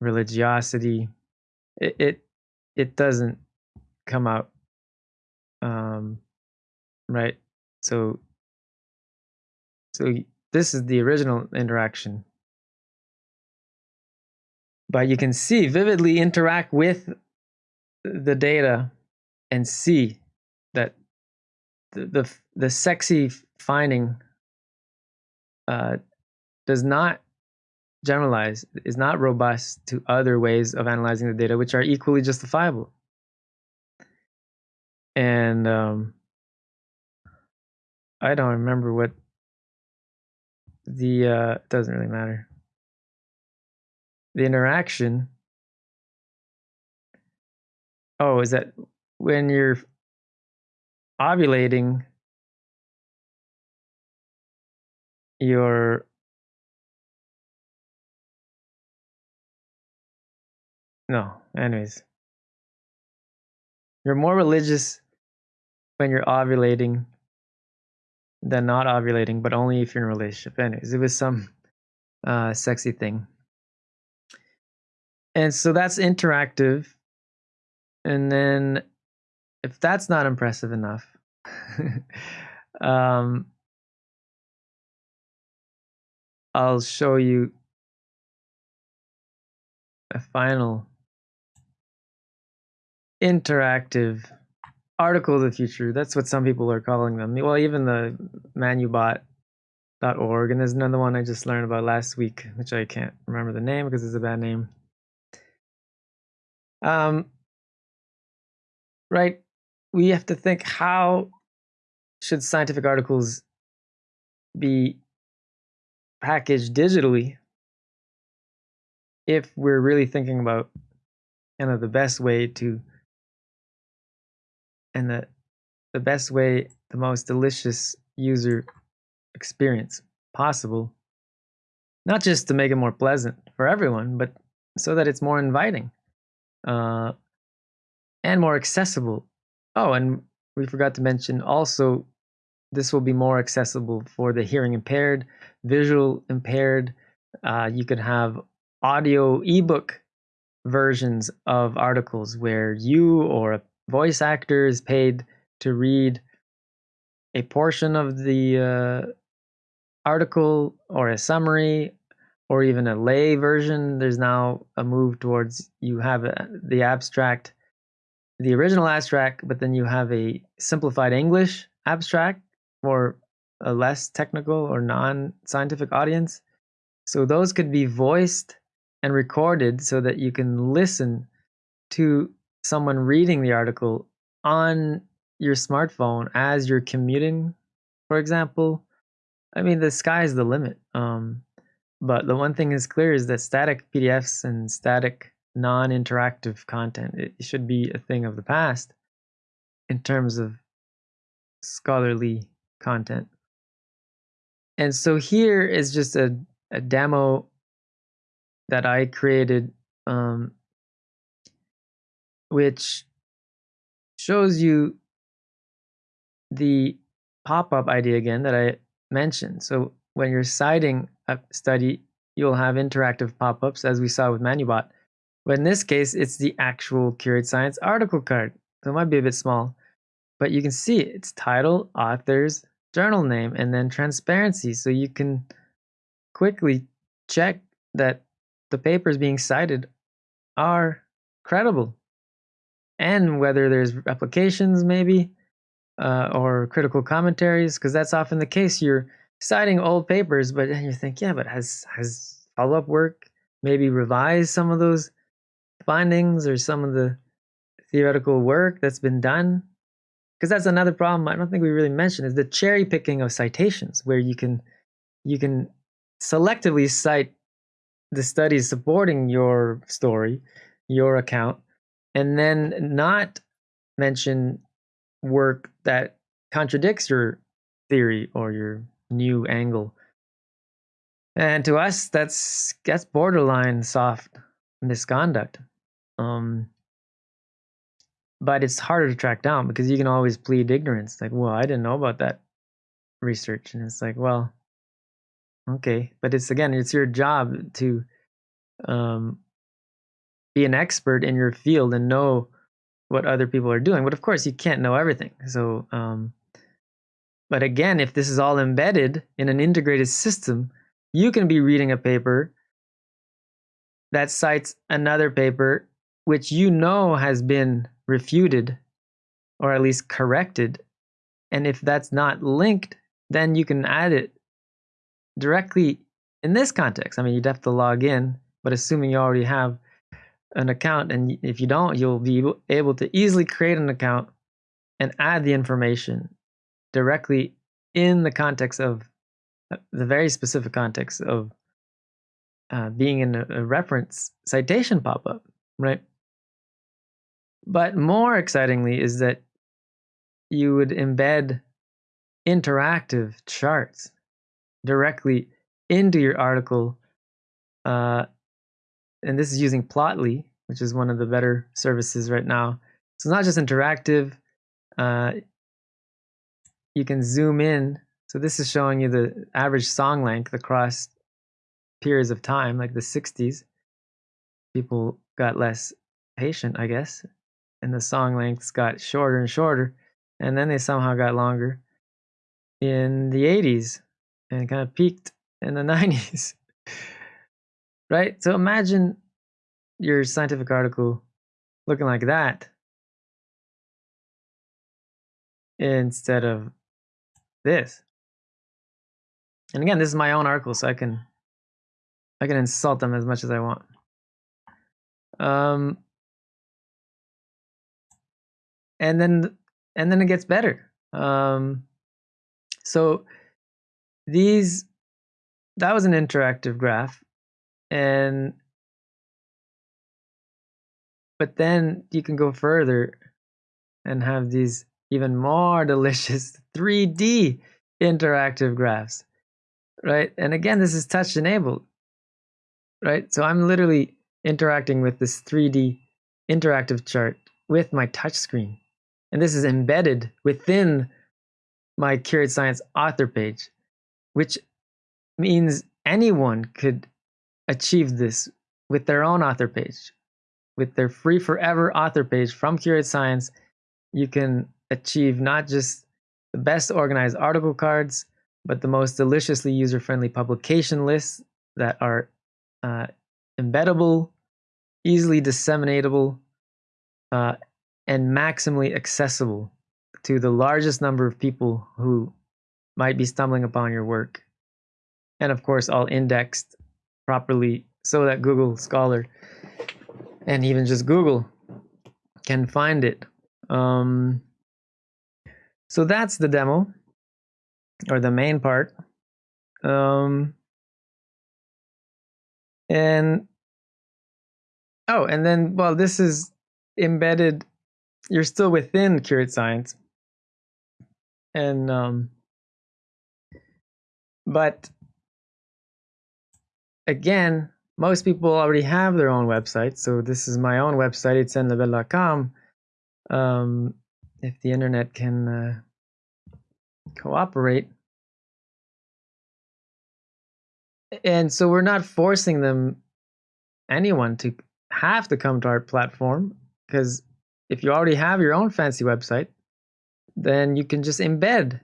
religiosity, it it, it doesn't come out um, right. So so this is the original interaction. But you can see vividly interact with the data and see that the the, the sexy finding uh, does not generalize, is not robust to other ways of analyzing the data, which are equally justifiable. And um, I don't remember what the uh, doesn't really matter. The interaction. Oh, is that when you're ovulating, you're no, anyways. You're more religious when you're ovulating than not ovulating, but only if you're in a relationship. Anyways, it was some uh, sexy thing. And so that's interactive. And then if that's not impressive enough, um, I'll show you a final interactive article of the future. That's what some people are calling them. Well, even the manubot.org, and there's another one I just learned about last week, which I can't remember the name because it's a bad name. Um, right, we have to think how should scientific articles be packaged digitally if we're really thinking about kind of the best way to and the the best way, the most delicious user experience possible. Not just to make it more pleasant for everyone, but so that it's more inviting uh, and more accessible. Oh, and we forgot to mention also this will be more accessible for the hearing impaired, visual impaired. Uh, you could have audio ebook versions of articles where you or a voice actor is paid to read a portion of the uh, article or a summary or even a lay version. There's now a move towards you have a, the abstract, the original abstract, but then you have a simplified English abstract for a less technical or non scientific audience. So those could be voiced and recorded so that you can listen to someone reading the article on your smartphone as you're commuting, for example, I mean, the sky is the limit. Um, but the one thing is clear is that static PDFs and static non-interactive content it should be a thing of the past in terms of scholarly content. And so here is just a, a demo that I created um, which shows you the pop-up idea again that I mentioned. So when you're citing a study, you'll have interactive pop-ups as we saw with Manubot. But in this case, it's the actual Curate Science article card. So it might be a bit small, but you can see it's title, authors, journal name, and then transparency. So you can quickly check that the papers being cited are credible and whether there's replications maybe uh, or critical commentaries because that's often the case. You're citing old papers but then you think yeah but has has follow-up work maybe revised some of those findings or some of the theoretical work that's been done? Because that's another problem i don't think we really mentioned is the cherry picking of citations where you can you can selectively cite the studies supporting your story your account and then not mention work that contradicts your theory or your new angle. And to us, that's that's borderline soft misconduct. Um, but it's harder to track down because you can always plead ignorance. Like, well, I didn't know about that research, and it's like, well, okay, but it's again, it's your job to um, be an expert in your field and know what other people are doing. But of course, you can't know everything. So, um, but again, if this is all embedded in an integrated system, you can be reading a paper that cites another paper which you know has been refuted or at least corrected And if that's not linked, then you can add it directly in this context. I mean, you'd have to log in, but assuming you already have an account, and if you don't, you'll be able to easily create an account and add the information directly in the context of uh, the very specific context of uh, being in a, a reference citation pop-up, right? But more excitingly is that you would embed interactive charts directly into your article. Uh, and this is using Plotly, which is one of the better services right now. So it's not just interactive. Uh, you can zoom in. So this is showing you the average song length across periods of time, like the 60s. People got less patient, I guess, and the song lengths got shorter and shorter, and then they somehow got longer in the 80s and kind of peaked in the 90s. Right? So imagine your scientific article looking like that instead of this. And again, this is my own article, so I can I can insult them as much as I want. Um, and then and then it gets better. Um, so these that was an interactive graph, and but then you can go further and have these even more delicious 3D interactive graphs, right? And again, this is touch enabled, right? So I'm literally interacting with this 3D interactive chart with my touch screen. And this is embedded within my Curated Science author page, which means anyone could achieve this with their own author page. With their free forever author page from Curated Science, you can achieve not just the best organized article cards, but the most deliciously user friendly publication lists that are uh, embeddable, easily disseminatable, uh, and maximally accessible to the largest number of people who might be stumbling upon your work. And of course, all indexed properly so that Google Scholar and even just Google can find it. Um, so that's the demo or the main part. Um, and oh, and then, well, this is embedded, you're still within Curated Science. And, um, but again, most people already have their own website. So this is my own website, it's etiennelebel.com. Um, if the internet can uh, cooperate. And so we're not forcing them, anyone, to have to come to our platform because if you already have your own fancy website, then you can just embed.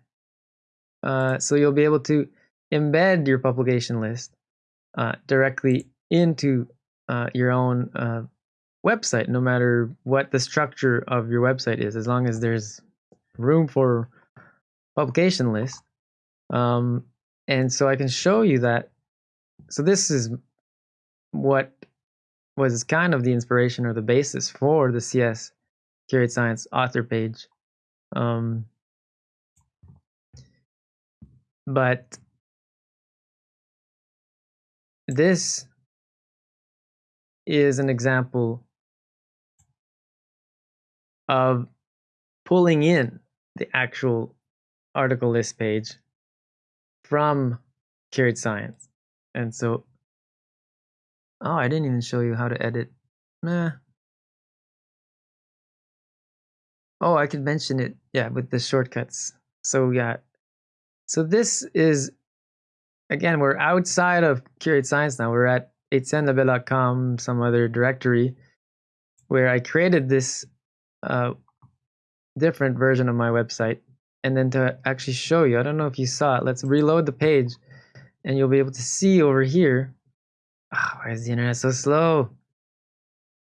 Uh, so you'll be able to embed your publication list uh, directly into uh, your own uh, website, no matter what the structure of your website is, as long as there's room for publication list. Um, and so I can show you that. So this is what was kind of the inspiration or the basis for the CS Curated Science author page. Um, but this is an example of pulling in the actual article list page from Curated Science. And so, oh, I didn't even show you how to edit. Nah. Oh, I could mention it, yeah, with the shortcuts. So yeah, so this is again, we're outside of Curated Science now. We're at etiennelebel.com, some other directory, where I created this uh, different version of my website. And then to actually show you, I don't know if you saw it, let's reload the page and you'll be able to see over here. Oh, why is the internet so slow?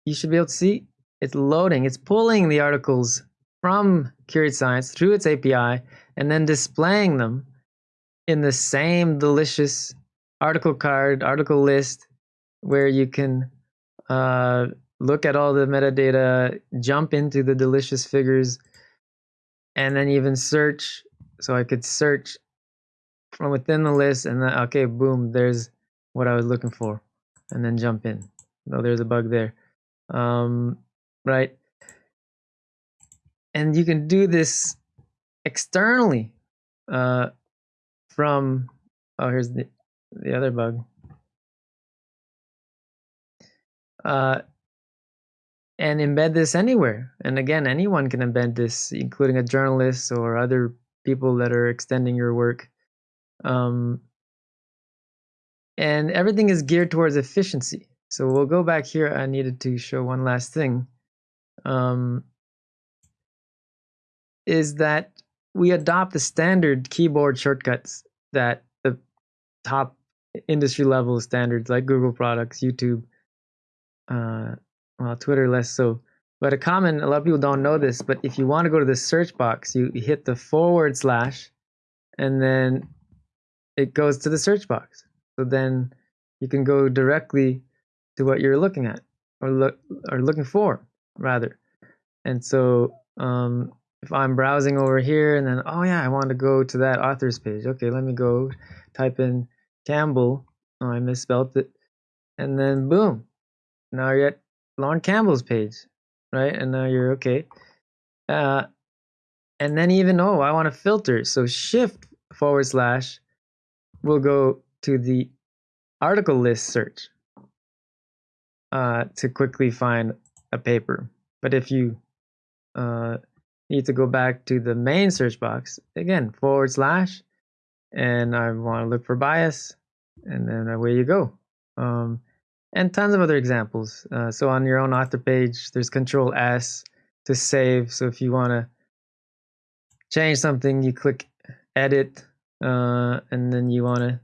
You should be able to see it's loading, it's pulling the articles from Curate Science through its API and then displaying them in the same delicious article card, article list, where you can uh, look at all the metadata, jump into the delicious figures, and then even search. So I could search from within the list, and then okay, boom, there's what I was looking for, and then jump in. Oh, there's a bug there, um, right? And you can do this externally uh, from. Oh, here's the the other bug. Uh, and embed this anywhere. And again, anyone can embed this, including a journalist or other people that are extending your work. Um, and everything is geared towards efficiency. So we'll go back here. I needed to show one last thing. Um, is that we adopt the standard keyboard shortcuts that the top industry level standards like Google products, YouTube, uh, well, Twitter less so. But a common, a lot of people don't know this, but if you want to go to the search box, you hit the forward slash and then it goes to the search box. So then you can go directly to what you're looking at or look or looking for rather. And so um, if I'm browsing over here and then oh yeah, I want to go to that authors page. Okay, let me go type in Campbell. Oh, I misspelled it. And then boom, now you're at Lorne Campbell's page, right? And now you're okay. Uh, and then even, oh, I want to filter. So shift forward slash will go to the article list search uh, to quickly find a paper. But if you uh, need to go back to the main search box, again, forward slash, and I want to look for bias, and then away you go. Um, and tons of other examples. Uh, so on your own author page, there's Control S to save. So if you want to change something, you click Edit, uh, and then you want to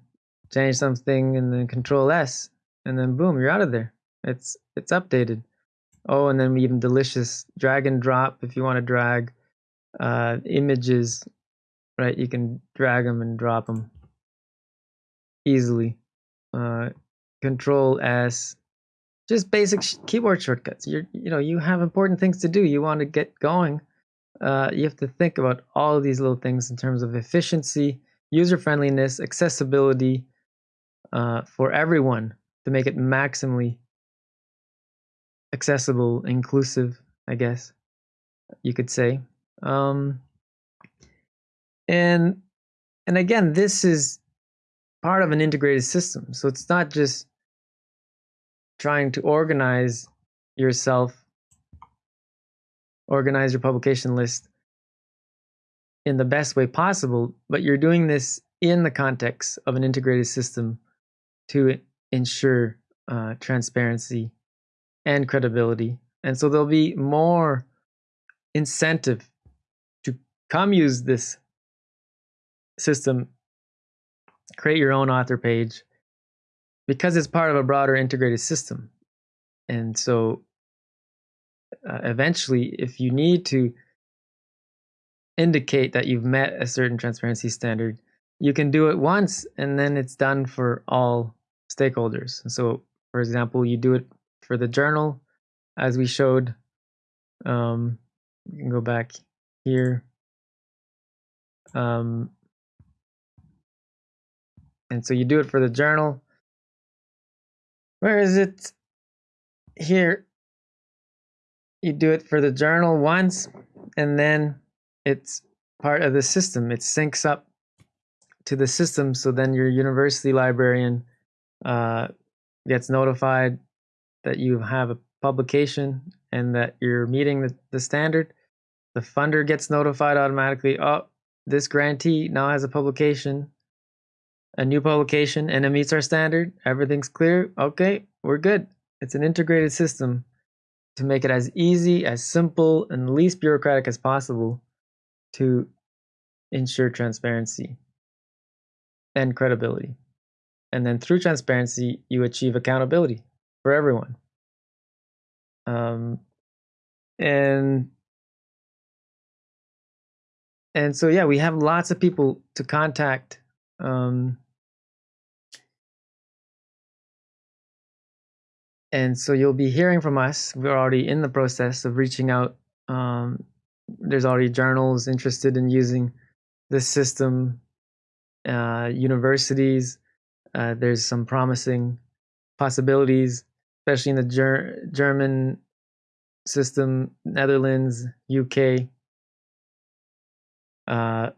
change something, and then Control S, and then boom, you're out of there. It's it's updated. Oh, and then even delicious drag and drop if you want to drag uh, images, right? You can drag them and drop them easily. Uh, Control S, just basic keyboard shortcuts. You're, you know, you have important things to do. You want to get going. Uh, you have to think about all these little things in terms of efficiency, user friendliness, accessibility uh, for everyone to make it maximally accessible, inclusive, I guess you could say. Um, and and again, this is part of an integrated system. So it's not just trying to organize yourself, organize your publication list in the best way possible, but you're doing this in the context of an integrated system to ensure uh, transparency and credibility. And so there'll be more incentive come use this system create your own author page because it's part of a broader integrated system. And so uh, eventually, if you need to indicate that you've met a certain transparency standard, you can do it once and then it's done for all stakeholders. So, for example, you do it for the journal, as we showed. Um, you can go back here. Um, and so you do it for the journal. Where is it? Here. You do it for the journal once, and then it's part of the system. It syncs up to the system, so then your university librarian uh, gets notified that you have a publication and that you're meeting the, the standard. The funder gets notified automatically. Oh, this grantee now has a publication a new publication and it meets our standard, everything's clear, okay, we're good. It's an integrated system to make it as easy, as simple, and least bureaucratic as possible to ensure transparency and credibility. And then through transparency, you achieve accountability for everyone. Um, and and so yeah, we have lots of people to contact. Um, and so you'll be hearing from us. We're already in the process of reaching out. Um, there's already journals interested in using this system, uh, universities. Uh, there's some promising possibilities, especially in the ger- German system, Netherlands, UK, uh,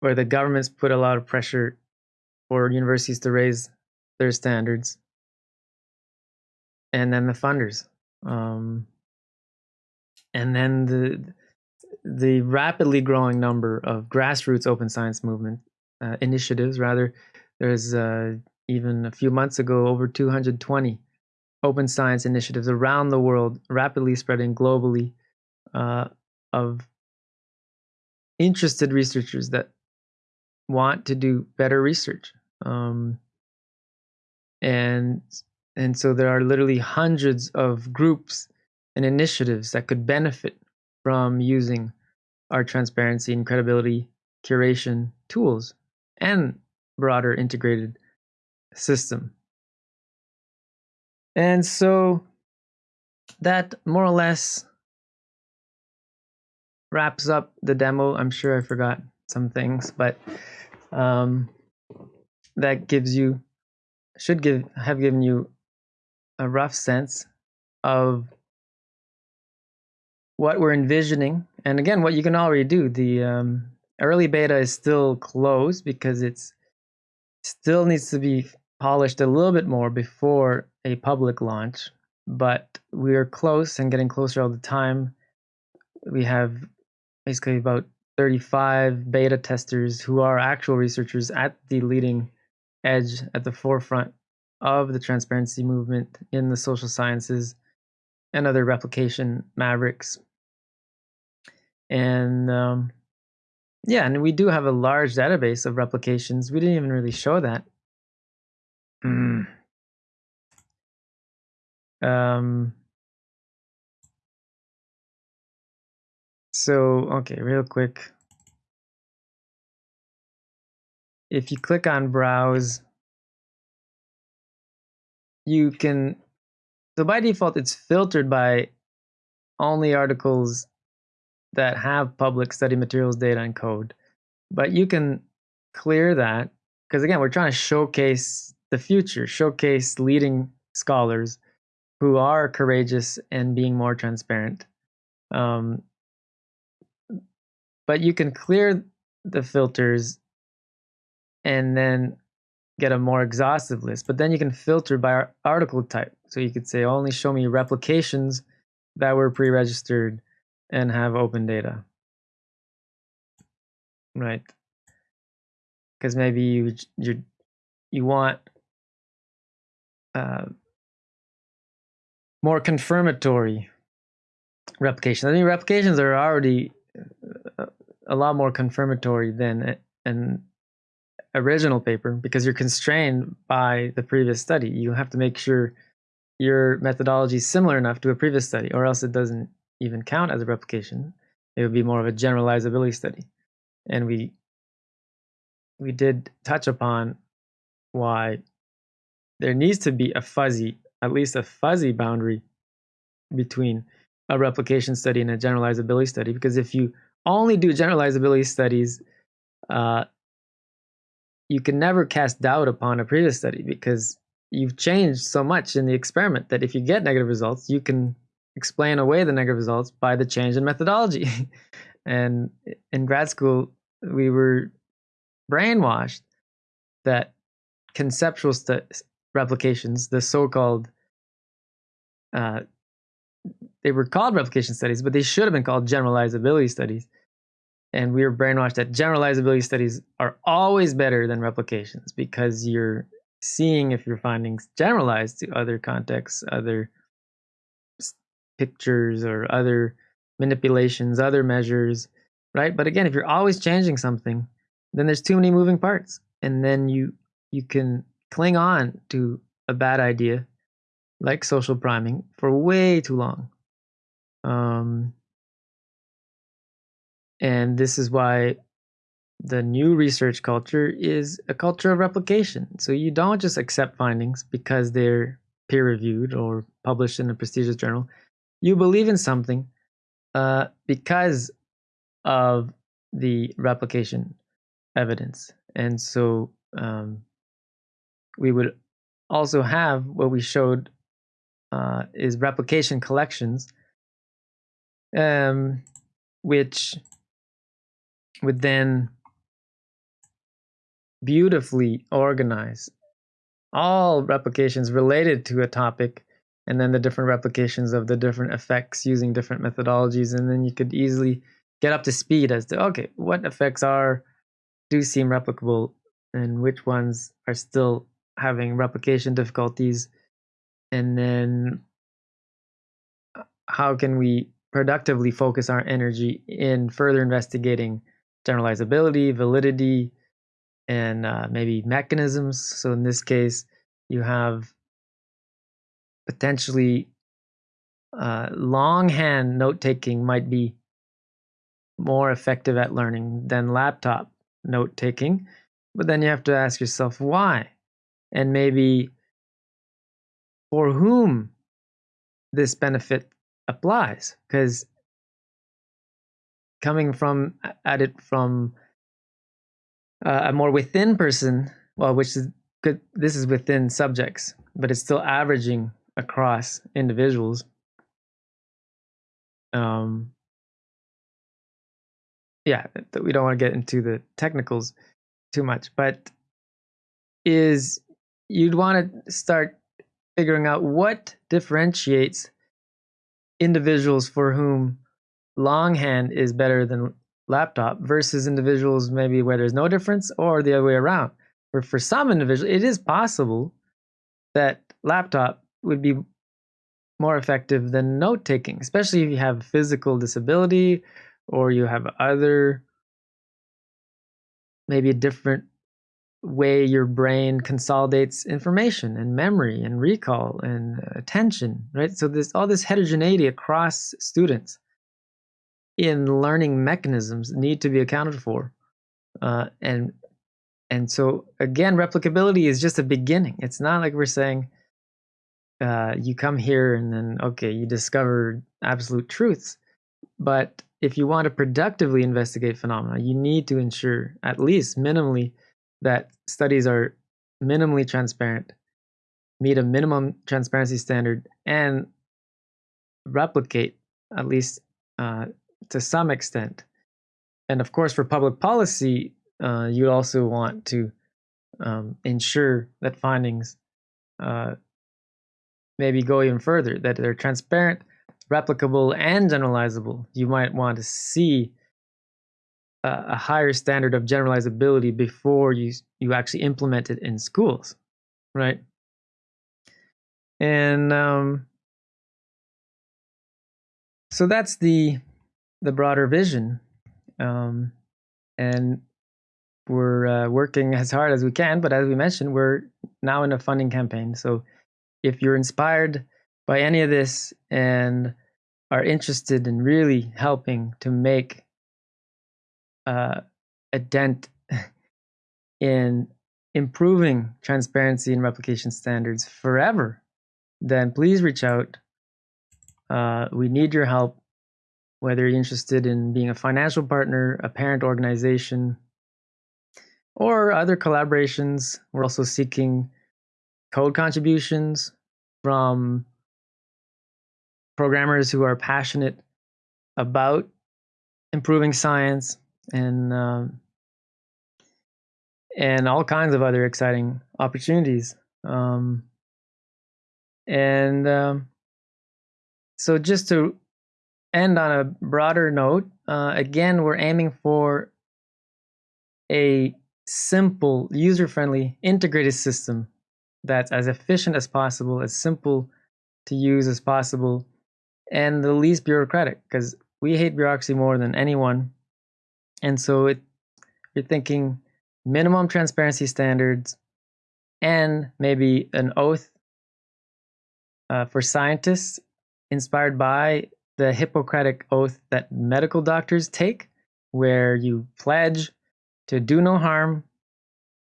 where the governments put a lot of pressure for universities to raise their standards and then the funders, um, and then the the rapidly growing number of grassroots open science movement uh, initiatives. Rather, there's uh, even a few months ago over 220 open science initiatives around the world, rapidly spreading globally, uh, of interested researchers that want to do better research. Um, and and so there are literally hundreds of groups and initiatives that could benefit from using our transparency and credibility curation tools and broader integrated system. And so that more or less wraps up the demo. I'm sure I forgot some things, but um, that gives you should give have given you a rough sense of what we're envisioning. And again, what you can already do. The um, early beta is still closed because it's still needs to be polished a little bit more before a public launch. But we are close and getting closer all the time. We have basically about 35 beta testers who are actual researchers at the leading edge, at the forefront of the transparency movement in the social sciences and other replication mavericks. And um, yeah, and we do have a large database of replications. We didn't even really show that. Mm. Um, so, okay, real quick. If you click on browse, you can so by default it's filtered by only articles that have public study materials data and code but you can clear that because again we're trying to showcase the future showcase leading scholars who are courageous and being more transparent um, but you can clear the filters and then get a more exhaustive list. But then you can filter by article type. So you could say only show me replications that were pre-registered and have open data. Right. Because maybe you you you want uh, more confirmatory replications. I mean, replications are already uh, a lot more confirmatory than an original paper because you're constrained by the previous study. You have to make sure your methodology is similar enough to a previous study, or else it doesn't even count as a replication. It would be more of a generalizability study. And we we did touch upon why there needs to be a fuzzy, at least a fuzzy boundary between a replication study and a generalizability study. Because if you only do generalizability studies, uh, you can never cast doubt upon a previous study because you've changed so much in the experiment that if you get negative results, you can explain away the negative results by the change in methodology. and in grad school, we were brainwashed that conceptual replications, the so-called, uh, they were called replication studies, but they should have been called generalizability studies and we were brainwashed that generalizability studies are always better than replications because you're seeing if your findings generalize to other contexts, other pictures, or other manipulations, other measures, right? But again, if you're always changing something, then there's too many moving parts, and then you you can cling on to a bad idea like social priming for way too long. Um, and this is why the new research culture is a culture of replication. So you don't just accept findings because they're peer reviewed or published in a prestigious journal. You believe in something uh, because of the replication evidence. And so um, we would also have what we showed uh, is replication collections, um, which would then beautifully organize all replications related to a topic and then the different replications of the different effects using different methodologies and then you could easily get up to speed as to okay what effects are do seem replicable and which ones are still having replication difficulties? And then uh, how can we productively focus our energy in further investigating generalizability validity and uh, maybe mechanisms. So in this case, you have potentially uh, longhand note taking might be more effective at learning than laptop note taking. But then you have to ask yourself why, and maybe for whom this benefit applies. Because coming from at it from uh, a more within person, well, which is good. This is within subjects, but it's still averaging across individuals. Um, yeah, we don't want to get into the technicals too much, but is you'd want to start figuring out what differentiates individuals for whom longhand is better than laptop versus individuals maybe where there's no difference or the other way around. For for some individuals, it is possible that laptop would be more effective than note taking, especially if you have physical disability or you have other maybe a different way your brain consolidates information and memory and recall and attention, right? So there's all this heterogeneity across students in learning mechanisms need to be accounted for. Uh, and and so again, replicability is just a beginning. It's not like we're saying uh, you come here and then okay, you discover absolute truths. But if you want to productively investigate phenomena, you need to ensure at least minimally that studies are minimally transparent, meet a minimum transparency standard, and replicate at least uh, to some extent. And of course, for public policy, uh, you also want to um, ensure that findings uh, maybe go even further, that they're transparent, replicable, and generalizable. You might want to see a, a higher standard of generalizability before you you actually implement it in schools, right? And um, so that's the the broader vision. Um, and we're uh, working as hard as we can, but as we mentioned, we're now in a funding campaign. So if you're inspired by any of this and are interested in really helping to make uh, a dent in improving transparency and replication standards forever, then please reach out. Uh, we need your help whether you're interested in being a financial partner, a parent organization, or other collaborations. We're also seeking code contributions from programmers who are passionate about improving science and um, and all kinds of other exciting opportunities. Um, and um, so, just to end on a broader note, uh, again, we're aiming for a simple, user-friendly, integrated system that's as efficient as possible, as simple to use as possible, and the least bureaucratic, because we hate bureaucracy more than anyone. And so it, you're thinking minimum transparency standards and maybe an oath uh, for scientists inspired by the Hippocratic oath that medical doctors take. where you pledge to do no harm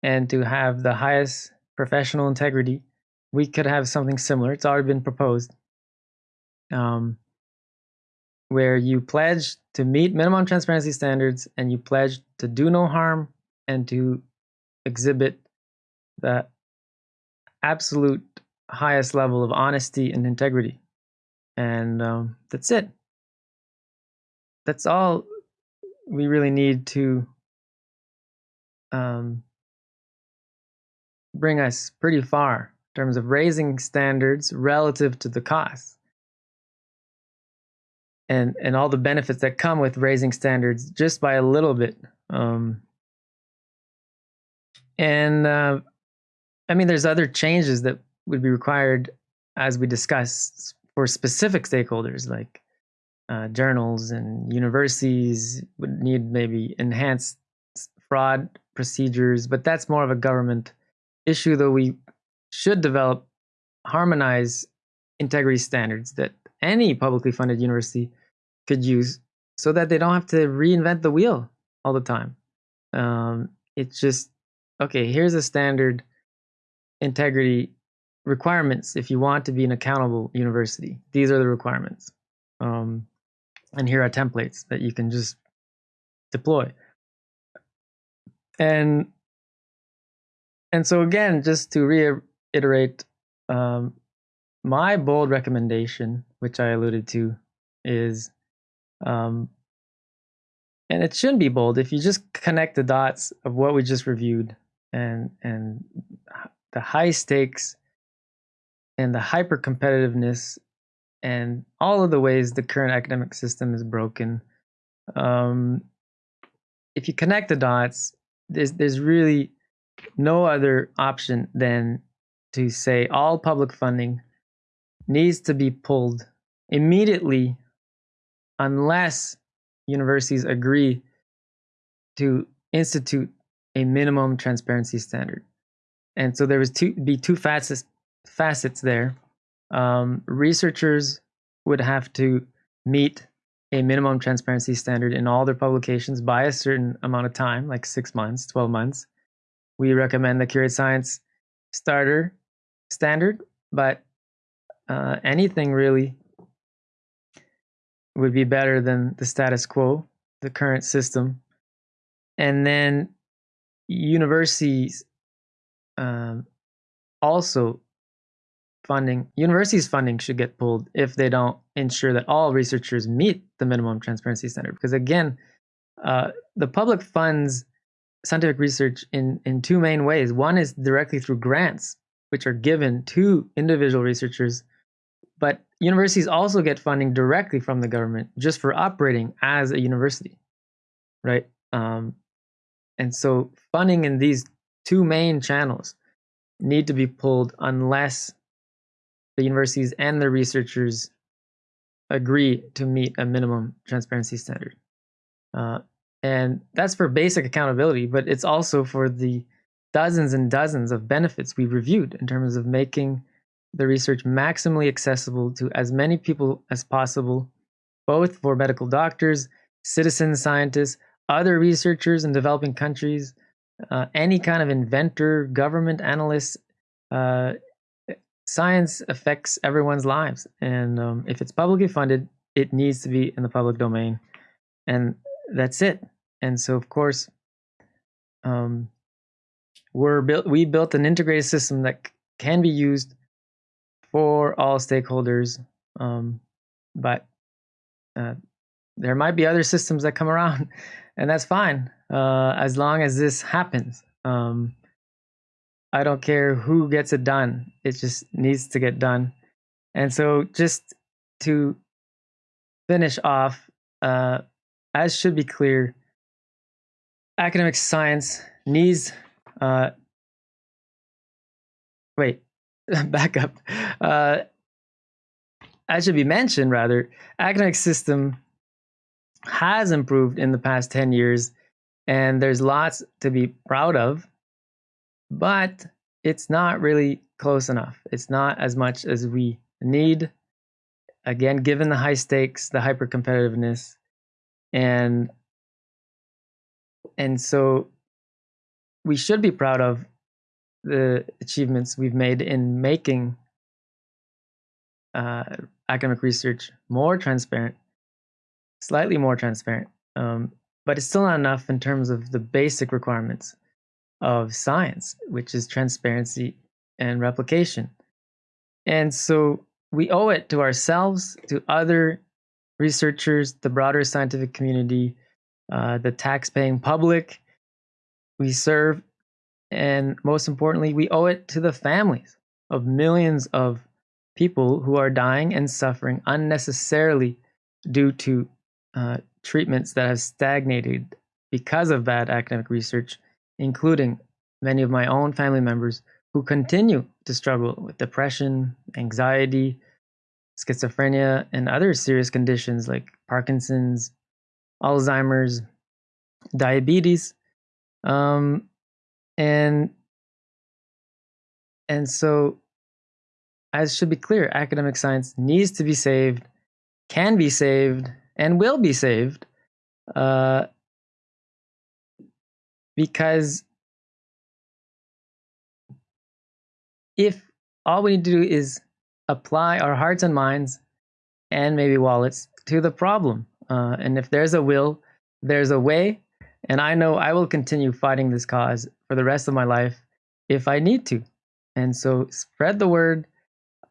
and to have the highest professional integrity. We could have something similar. It's already been proposed. Um, where you pledge to meet minimum transparency standards and you pledge to do no harm and to exhibit the absolute highest level of honesty and integrity. And um, that's it. That's all we really need to um, bring us pretty far in terms of raising standards relative to the costs and and all the benefits that come with raising standards just by a little bit. Um, and uh, I mean, there's other changes that would be required as we discussed for specific stakeholders like uh, journals and universities would need maybe enhanced fraud procedures, but that's more of a government issue, though we should develop harmonize integrity standards that any publicly funded university could use so that they don't have to reinvent the wheel all the time. Um, it's just, okay, here's a standard integrity requirements if you want to be an accountable university. These are the requirements. Um, and here are templates that you can just deploy. And and so again, just to reiterate, um, my bold recommendation, which I alluded to, is, um, and it shouldn't be bold if you just connect the dots of what we just reviewed and and the high stakes and the hyper competitiveness and all of the ways the current academic system is broken. Um, if you connect the dots, there's there's really no other option than to say all public funding needs to be pulled immediately unless universities agree to institute a minimum transparency standard. And so there was two be two facets facets there. Um, researchers would have to meet a minimum transparency standard in all their publications by a certain amount of time, like six months, 12 months. We recommend the Curate Science starter standard, but uh, anything really would be better than the status quo, the current system. And then universities um, also funding, universities funding should get pulled if they don't ensure that all researchers meet the minimum transparency standard. Because again, uh, the public funds scientific research in, in two main ways. One is directly through grants, which are given to individual researchers, but universities also get funding directly from the government just for operating as a university, right? Um, and so funding in these two main channels need to be pulled unless the universities and the researchers agree to meet a minimum transparency standard. Uh, and that's for basic accountability, but it's also for the dozens and dozens of benefits we reviewed in terms of making the research maximally accessible to as many people as possible, both for medical doctors, citizen scientists, other researchers in developing countries, uh, any kind of inventor, government analysts, uh, science affects everyone's lives, and um, if it's publicly funded, it needs to be in the public domain, and that's it. And so, of course, um, we're built. We built an integrated system that can be used for all stakeholders, um, but uh, there might be other systems that come around, and that's fine uh, as long as this happens. Um, I don't care who gets it done. It just needs to get done. And so, just to finish off, uh, as should be clear, academic science needs. Uh, wait, back up. Uh, as should be mentioned, rather, academic system has improved in the past 10 years, and there's lots to be proud of but it's not really close enough. It's not as much as we need. Again, given the high stakes, the hyper competitiveness, and and so we should be proud of the achievements we've made in making uh, academic research more transparent, slightly more transparent, um, but it's still not enough in terms of the basic requirements of science, which is transparency and replication. And so we owe it to ourselves, to other researchers, the broader scientific community, uh, the tax-paying public we serve, and most importantly, we owe it to the families of millions of people who are dying and suffering unnecessarily due to uh, treatments that have stagnated because of bad academic research, including many of my own family members who continue to struggle with depression, anxiety, schizophrenia, and other serious conditions like Parkinson's, Alzheimer's, diabetes. Um, and and so as should be clear, academic science needs to be saved, can be saved, and will be saved uh, because if all we need to do is apply our hearts and minds and maybe wallets to the problem. Uh, and if there's a will, there's a way. And I know I will continue fighting this cause for the rest of my life if I need to. And so spread the word,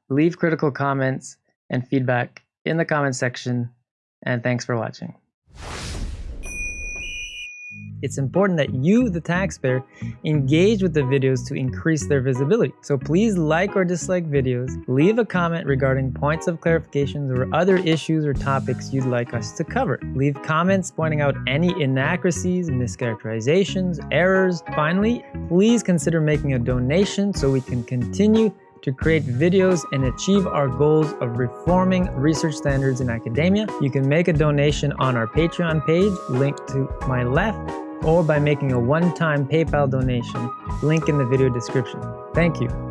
leave critical comments and feedback in the comment section. And thanks for watching it's important that you, the taxpayer, engage with the videos to increase their visibility. So please like or dislike videos, leave a comment regarding points of clarifications or other issues or topics you'd like us to cover. Leave comments pointing out any inaccuracies, mischaracterizations, errors. Finally, please consider making a donation so we can continue to create videos and achieve our goals of reforming research standards in academia. You can make a donation on our Patreon page, linked to my left, or by making a one-time PayPal donation, link in the video description. Thank you.